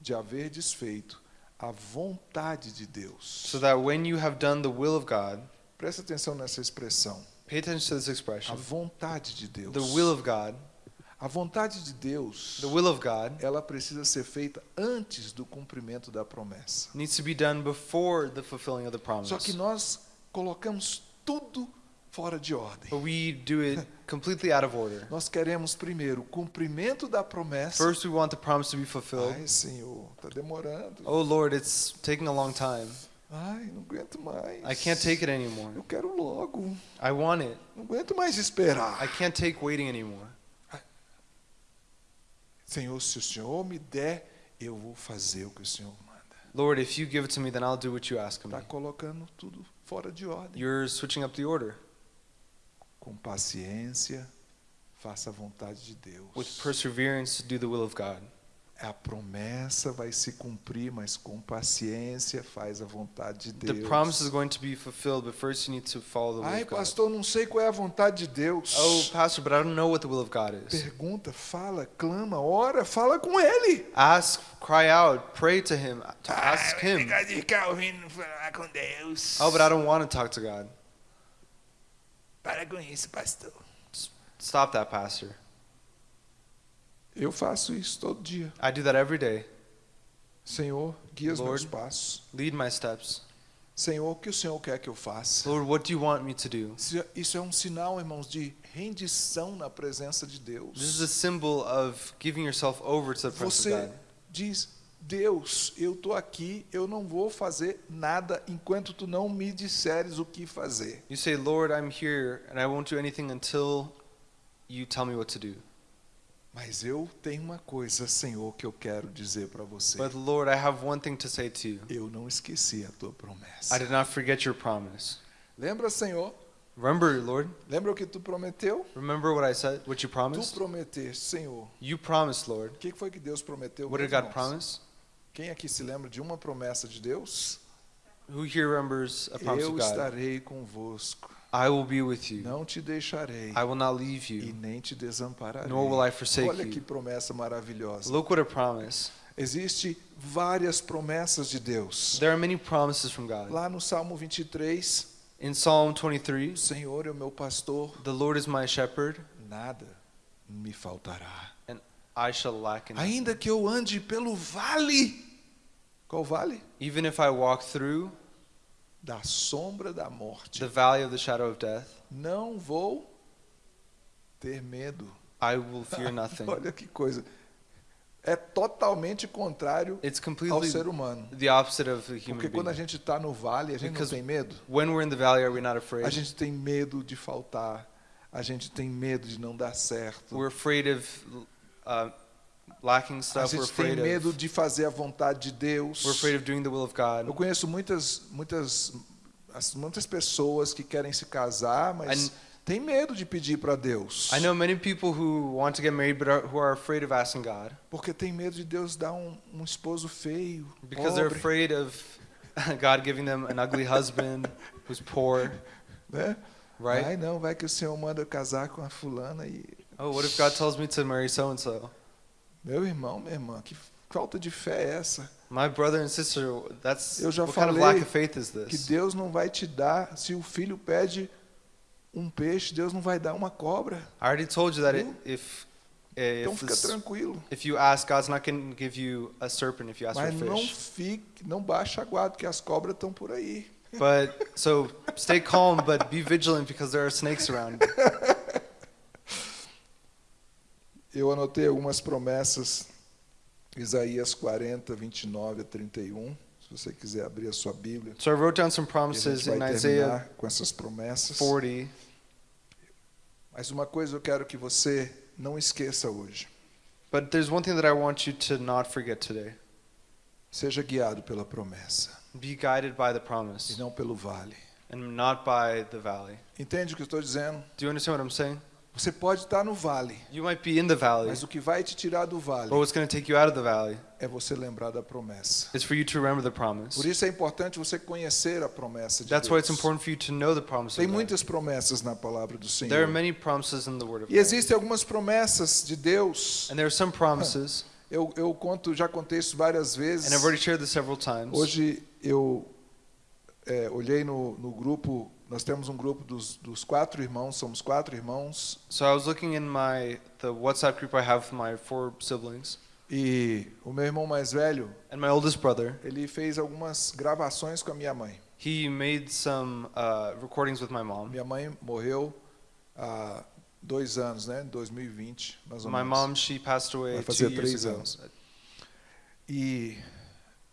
de haver desfeito a vontade de Deus. So that when you have done the will of God, Presta atenção nessa expressão. pay attention to this A expression. vontade de Deus. The will of God, A vontade de Deus, the will of God ela precisa ser feita antes do cumprimento da promessa. needs to be done before the fulfilling of the promise. Só que nós colocamos tudo fora de ordem. But we do it completely out of order. Nós queremos primeiro o cumprimento da promessa. First, we want the promise to be fulfilled. Ai, Senhor, está demorando. Oh Lord, it's taking a long time. Ai, não aguento mais. I can't take it anymore. Eu quero logo. I want it. Não aguento mais esperar. I can't take waiting anymore. Senhor, se o Senhor me der, eu vou fazer o que o Senhor manda. Lord, if you give it to me, then I'll do what you ask of me. Está colocando tudo fora de ordem. You're switching up the order. Com paciência, faça a vontade de Deus. With perseverance, do the will of God. A promessa vai se cumprir, mas com paciência faz a vontade de The Deus. promise is going to be fulfilled, but first you need to follow the will Ai, of God. pastor, não sei qual é a vontade de Deus. Oh, pastor, but I don't know what the will of God is. Pergunta, fala, clama, ora, fala com ele. Ask, cry out, pray to Him, to Ah, ask Him. Fica de ficar ouvindo falar com Deus. Oh, but I don't want to talk to God. Para com isso, pastor. Stop that, pastor. Eu faço isso todo dia. I do that every day. Senhor, guia os meus Lord. passos. Lead my steps. Senhor, o que o Senhor quer que eu faça? Lord, what do you want me to do? Isso- é um sinal, irmãos, de rendição na presença de This is Deus. a symbol of giving yourself over to the presence of Você God. diz, Deus, eu estou aqui, eu não vou fazer nada enquanto tu não me disseres o que fazer. You say, Lord, I'm here, and I won't do anything until you tell me what to do. Mas eu tenho uma coisa, Senhor, que eu quero dizer para você. But Lord, I have one thing to say to you. Eu não esqueci a tua promessa. I did not forget your promise. Lembra, Senhor? Remember, Lord? Lembra o que tu prometeu? Remember what I said, what you Tu promised? prometeste, Senhor. You promised, Lord. O que foi que Deus prometeu? What did God promise? Quem aqui se lembra de uma promessa de Deus? Who here remembers a promise Eu of God? estarei convosco. I will be with you. Não te deixarei I will not leave e you, nem te desampararei. nor will I forsake Olha que you. promessa maravilhosa. Look what a promise. Existem várias promessas de Deus. There are many promises from God. Lá no Salmo 23, In Psalm o 23, Senhor é o meu pastor, the Lord is my shepherd, nada me faltará. and I shall lack nothing. Ainda que eu ande pelo vale. Qual vale? Even if I walk through Da sombra da morte. the valley of the shadow of death, Não vou ter medo. I will fear nothing. Olha que coisa. É totalmente contrário It's ao ser humano. the opposite of the human Porque quando a being. gente está no vale, a gente Because não tem medo. When we're in the valley, are we not A afraid? gente tem medo de faltar. A gente tem medo de não dar certo. We're afraid of uh, lacking A stuff. We're gente tem afraid medo of de fazer a vontade de Deus. we're afraid of doing the will of Eu God. conheço muitas, muitas, as- muitas pessoas que querem se casar, mas And- tem medo de pedir para Deus. I know many people who want to get married but are, who are afraid of asking God Porque tem medo de Deus dar um, um esposo feio, because they're pobre, afraid of God giving them an ugly husband who's poor, né? right? Ai, não, vai que o Senhor manda eu casar com a fulana e Oh, what if God tells me to marry so and so? Meu irmão, minha irmã, que falta de fé é essa? My brother and sister, that's Eu já what kind of falei lack of faith is Que this? Deus não vai te dar, se o filho pede um peixe, Deus não vai dar uma cobra. I already told you that it, Viu? if Então fica tranquilo. if you ask, God's not going to give you a serpent if you ask for a Mas não fish. fique, não baixa a guarda, porque as cobras estão por aí. But so stay calm, but be vigilant because there are snakes around. Eu anotei algumas promessas, Isaías 40, 29 a 31. Se você quiser abrir a sua Bíblia. So I wrote down some E promises in vai Isaiah terminar com essas promessas. 40. Mas uma coisa eu quero que você não esqueça hoje. But there's one thing that I want you to not forget today. Seja guiado pela promessa Be guided by the e promise, não pelo vale. and not by the valley. Entende o que eu estou dizendo? Do you understand what I'm saying? Você pode estar no vale, You might be in the valley, mas o que vai te tirar do vale but what's going to take you out of the valley é você lembrar da promessa. is for you to remember the promise. Por isso é importante você conhecer a promessa de That's why it's Deus. important for you to know the promise Tem of God. muitas promessas na palavra do There are Senhor. many promises in the Word of E God. existem algumas promessas de Deus. And there are some promises, Eu, eu conto, já contei isso várias vezes. and I've already shared this several times. Hoje eu é, olhei no, no grupo, nós temos um grupo dos, dos quatro irmãos, somos quatro irmãos, So I was looking in my the WhatsApp group I have with my four siblings, e o meu irmão mais velho, and my oldest brother. ele fez algumas gravações com a minha mãe. He made some uh, recordings with my mom. Minha mãe morreu há dois anos, né? 2020, mais ou My menos. mom, she passed away Vai two fazer years três ago. anos. E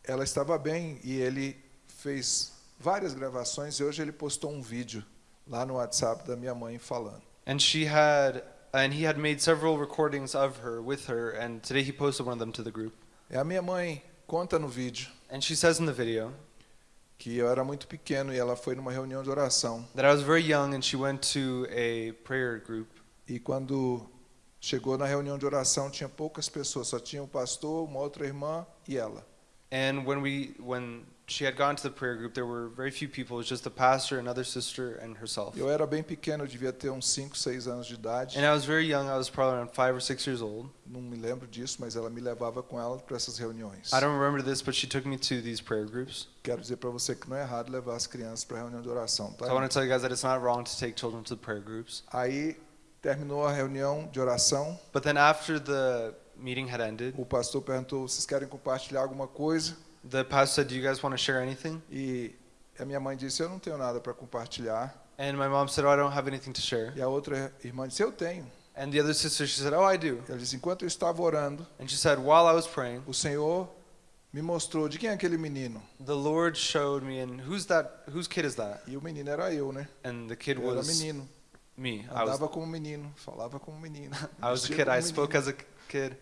ela estava bem e ele fez várias gravações e hoje ele postou um vídeo lá no WhatsApp da minha mãe falando. And she had, and he had made several recordings of her with her, and today he posted one of them to the group. E a minha mãe conta no vídeo And she says in the video que eu era muito pequeno e ela foi numa reunião de oração. that I was very young and she went to a prayer group. E quando chegou na reunião de oração tinha poucas pessoas, só tinha o pastor, uma outra irmã e ela. And when we, when she had gone to the prayer group, there were very few people. It was just the pastor, another sister, and herself. Eu era bem pequeno, eu devia ter uns 5, 6 anos de idade. And I was very young. I was probably around five or six years old. Não me lembro disso, mas ela me levava com ela para essas reuniões. I don't remember this, but she took me to these prayer groups. Quero dizer para você que não é errado levar as crianças para reunião de oração, tá? So I want to tell you guys that it's not wrong to take children to the prayer groups. Aí terminou a reunião de oração, But then after the meeting had ended, o pastor perguntou: "Vocês querem compartilhar alguma coisa?" The pastor said, "Do you guys want to share anything?" E a minha mãe disse: "Eu não tenho nada para compartilhar." And my mom said, "Oh, I don't have anything to share." E a outra irmã disse: "Eu tenho." And the other sister, she said, "Oh, I do." Ela disse: "Enquanto eu estava orando, And she said, "While I was praying, o Senhor me mostrou de quem é aquele menino." the Lord showed me, and who's that? Whose kid is that?" E o menino era eu, né? And the kid Eu era was menino. me. I was, Andava como menino, falava como menino. I was a kid. I spoke menino. as a kid,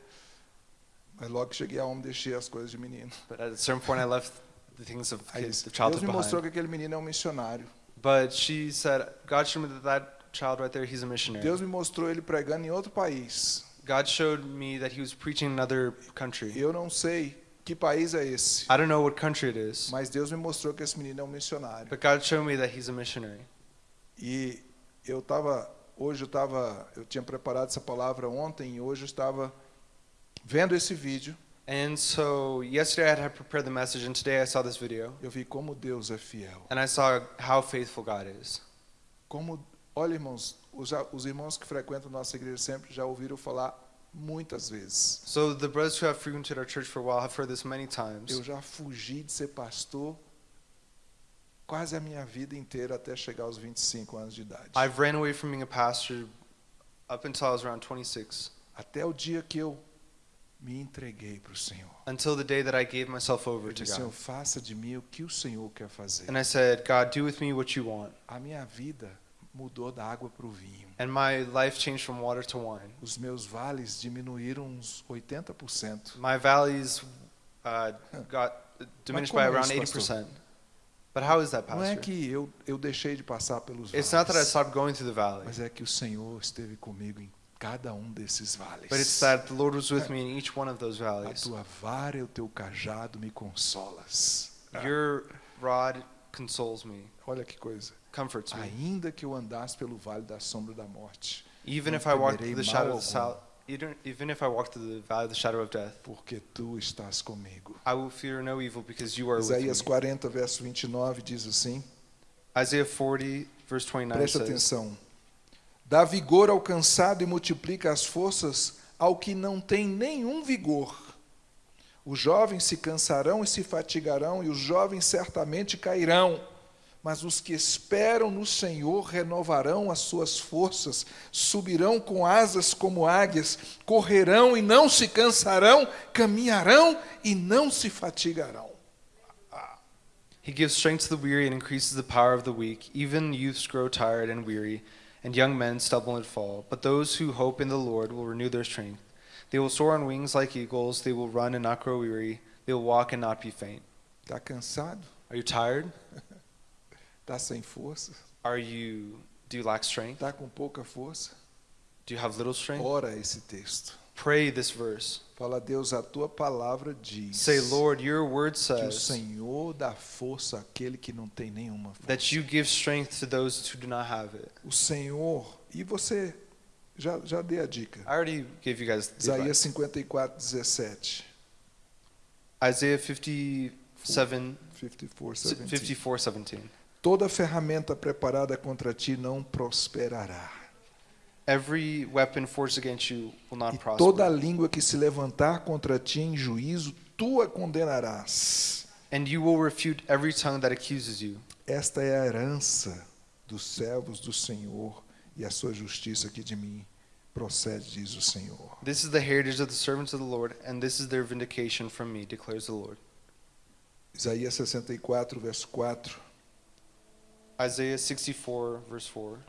Mas logo que cheguei a homem, deixei as coisas de menino. but at a certain point, I left the things of kids, the childhood Deus me mostrou behind. que aquele menino é um missionário. But she said, God showed me that that child right there, he's a missionary. Deus me mostrou ele pregando em outro país. God showed me that he was preaching in another country. Eu não sei que país é esse, I don't know what country it is, mas Deus me mostrou que esse menino é um missionário. but God showed me that he's a missionary. E eu estava, hoje eu estava, eu tinha preparado essa palavra ontem e hoje eu estava vendo esse vídeo. And so yesterday I had prepared the message, and today I saw this video, Eu vi como Deus é fiel. and I saw how faithful God is. Como, olha irmãos, os, os irmãos que frequentam nossa igreja sempre já ouviram falar muitas vezes. So the brothers who have frequented our church for a while have heard this many Eu times. já fugi de ser pastor quase a minha vida inteira até chegar aos 25 anos de idade. I've ran away from being a pastor up until I was around 26, Até o dia que eu me entreguei para o Senhor. until the day that I gave myself Eu over to disse, Senhor, God. faça de mim o que o Senhor quer fazer. And I said, God, do with me what you want. A minha vida mudou da água para o vinho. And my life changed from water to wine. Os meus vales diminuíram uns 80%. My valleys uh, got diminished by é around isso, 80%. But how is that, Não é Pastor? que eu, eu deixei de passar pelos It's not that I vales, stopped going through the valley, mas é que o Senhor esteve comigo em cada um desses vales. but it's that the Lord was with me in each one of those A valleys. tua vara e o teu cajado me consolas. Your rod consoles me, Olha que coisa. comforts me. Ainda que eu andasse pelo vale da sombra da morte, Even if I walk temerei through the shadow of the even, if I walk through the valley of the shadow of death, porque tu estás comigo. I will fear no evil because you are with Isaías me. 40, verso 29 diz assim: Isaiah 40, verse 29 Preste says, atenção. Dá vigor ao cansado e multiplica as forças ao que não tem nenhum vigor. Os jovens se cansarão e se fatigarão, e os jovens certamente cairão. Mas os que esperam no Senhor renovarão as suas forças, subirão com asas como águias, correrão e não se cansarão, caminharão e não se fatigarão. He gives strength to the weary and increases the power of the weak. Even youths grow tired and weary, and young men stumble and fall. But those who hope in the Lord will renew their strength. They will soar on wings like eagles. They will run and not grow weary. They will walk and not be faint. Está cansado? Are you tired? Está sem força? Are you do you lack strength? Está com pouca força? Do you have little strength? Ora esse texto. Pray this verse. Fala, Deus, a tua palavra diz Say, Lord, your word que o says Senhor dá força àquele que não tem nenhuma força. that you give strength to those who do not have it. O Senhor, e você já, já dei a dica. I already gave you guys Isaías advice. 54, 17. Isaiah 57, 54, 17. 54, 17. Toda ferramenta preparada contra ti não prosperará. Every weapon forged against you will not E prosper. toda língua que se levantar contra ti em juízo, tu a condenarás. And you will refute every tongue that accuses you. Esta é a herança dos servos do Senhor e a sua justiça que de mim procede, diz o Senhor. This is the heritage of the servants of the Lord, and this is their vindication from me, declares the Lord. Isaías 64, verso 4. Isaiah 64, verse 4.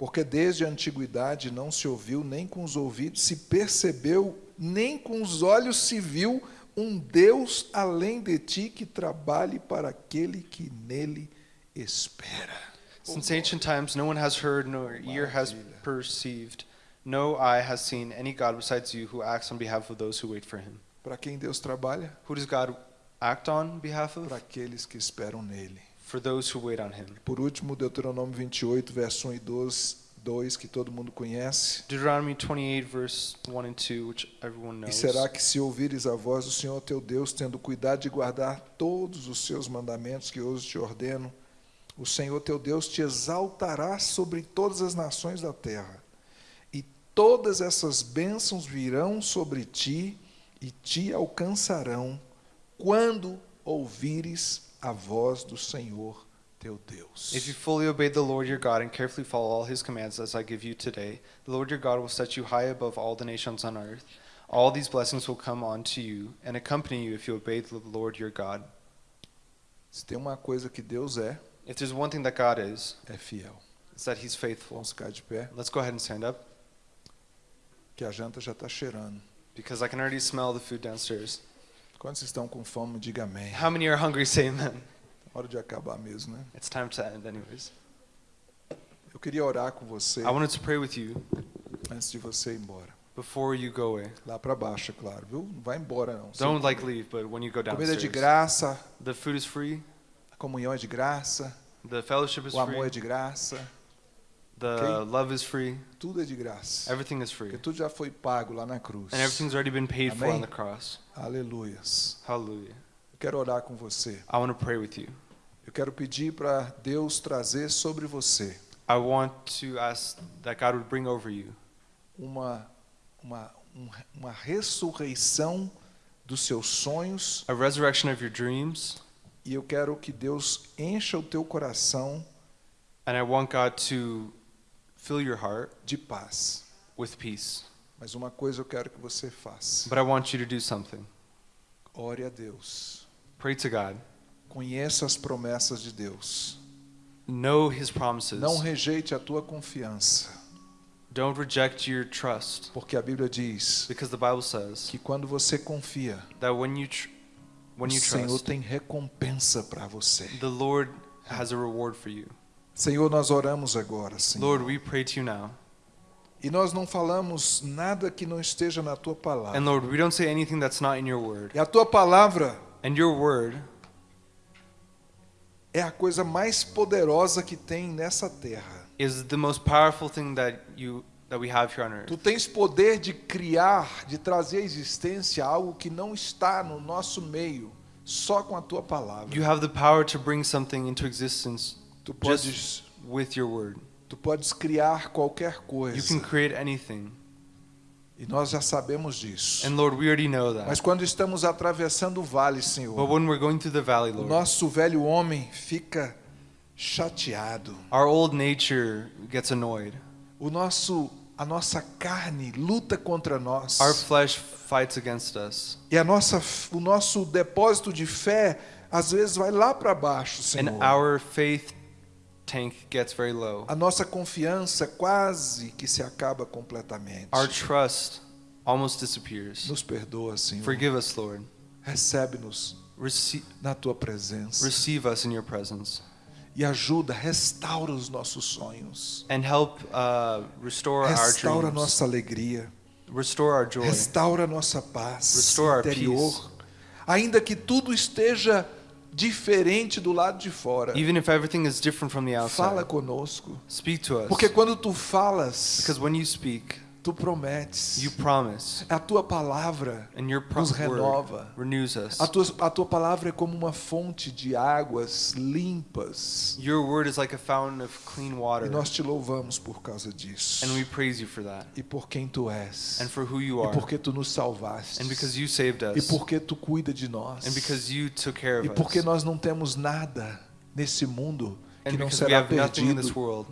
Porque desde a antiguidade não se ouviu, nem com os ouvidos se percebeu, nem com os olhos se viu um Deus além de ti que trabalhe para aquele que nele espera. Since ancient times, no one has heard, nor ear has perceived, no eye has seen any God besides you who acts on behalf of those who wait for him. Para quem Deus trabalha? Who does God act on behalf Para of? aqueles que esperam nele. For those who wait on him. Por último, Deuteronômio 28, verso 1 e 2, 2 que todo mundo conhece. Deuteronomy 28, verse 1 and 2, which everyone E knows. será que se ouvires a voz do Senhor teu Deus, tendo cuidado de guardar todos os seus mandamentos que hoje te ordeno, o Senhor teu Deus te exaltará sobre todas as nações da terra. E todas essas bênçãos virão sobre ti e te alcançarão quando ouvires a voz do Senhor teu Deus. If you fully obey the Lord your God and carefully follow all his commands as I give you today, the Lord your God will set you high above all the nations on earth. All these blessings will come on to you and accompany you if you obey the Lord your God. Se tem uma coisa que Deus é, If there's one thing that God is, é fiel. it's that he's faithful. Vamos ficar de pé, Let's go ahead and stand up que a janta já está cheirando. because I can already smell the food downstairs. Quantos estão com fome, diga amém. How many are hungry? Say amen. Hora de acabar mesmo, né? It's time to end, anyways. Eu queria orar com você I wanted to pray with you antes de você ir embora. before you go away. Lá para baixo, é claro, viu? Não vai embora não. Don't like leave, but when you go Comida é de downstairs, graça, the food is free, a comunhão é de graça, the fellowship is o amor é free, de graça, the Okay. love is free, tudo é de graça. everything is free. Porque tudo já foi pago lá na cruz. And everything's already been paid for Amém. on the cross. Aleluias. Hallelujah. Eu quero orar com você. I want to pray with you. Eu quero pedir para Deus trazer sobre você I want to ask that God would bring over you uma uma um- uma ressurreição dos seus sonhos a resurrection of your dreams, e eu quero que Deus encha o teu coração and I want God to fill your heart de paz. with peace. Mas uma coisa eu quero que você faça. But I want you to do something. Ore a Deus. Pray to God. Conheça as promessas de Deus. Know His promises. Não rejeite a tua confiança, Don't reject your trust, porque a Bíblia diz because the Bible says que quando você confia, that when you when o you Senhor trust, tem recompensa para você. the Lord has a reward for you. Senhor, nós oramos agora, Senhor. Lord, we pray to you now. E nós não falamos nada que não esteja na tua palavra. And Lord, we don't say anything that's not in your word. E a tua palavra And your word é a coisa mais poderosa que tem nessa terra. is the most powerful thing that you that we have here on earth. Tu tens poder de criar, de trazer à existência algo que não está no nosso meio, só com a tua palavra. You have the power to bring something into existence Tu just podes, with your word. Tu podes criar qualquer You coisa. can create anything. E nós já sabemos disso. And Lord, we already know that. Mas quando estamos atravessando o vale, But Senhor, when we're going through the valley, o Lord, nosso velho homem fica chateado. our old nature gets annoyed. O nosso a nossa carne luta contra nós. Our flesh fights against us. E a nossa o nosso depósito de fé às vezes vai lá para baixo, And Senhor. our faith tank gets very low. A nossa confiança quase que se acaba completamente. Our trust almost disappears. Nos perdoa, Senhor. Forgive us, Lord. Recebe-nos na tua presença. receive us in your presence. e ajuda, restaura os nossos sonhos. and help uh, restore our Restaura a dreams, nossa alegria. restore our joy. Restaura a nossa paz Restore our interior. Ainda que tudo esteja diferente do lado de fora. Even if everything is different from the Fala outside, conosco. speak to us. Porque quando tu falas, Because when you speak, tu prometes. you promise, A tua palavra and your pro- nos renova. renews us. A tua, a tua palavra é como uma fonte de águas limpas. Your word is like a fountain of clean water, E nós te louvamos por causa disso. and we praise you for that, E por quem tu és. and for who you E are, porque tu nos salvaste. and because you saved E us, porque tu cuida de nós. and because you took care E of porque us, nós não temos nada nesse mundo que and não because we será have nothing in this perdido.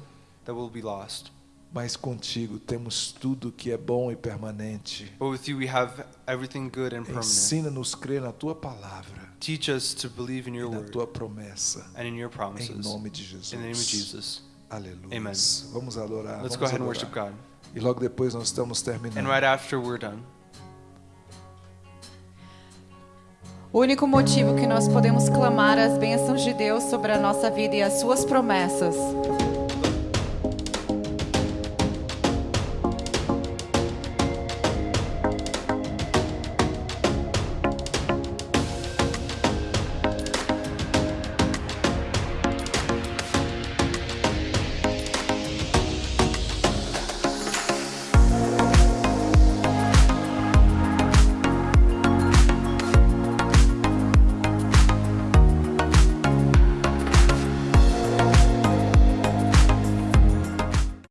Mas contigo temos tudo que é bom e permanente. But with you, we have everything good and permanent. Ensina-nos a crer na tua palavra Teach us to believe in e your na word tua promessa. and in your Em promises. nome de Jesus. In the name of Jesus. Aleluia. Amen. Vamos adorar. Let's vamos go ahead and adorar. worship God. E logo depois nós estamos terminando. And right after we're done, O único motivo que nós podemos clamar as bênçãos de Deus sobre a nossa vida e as suas promessas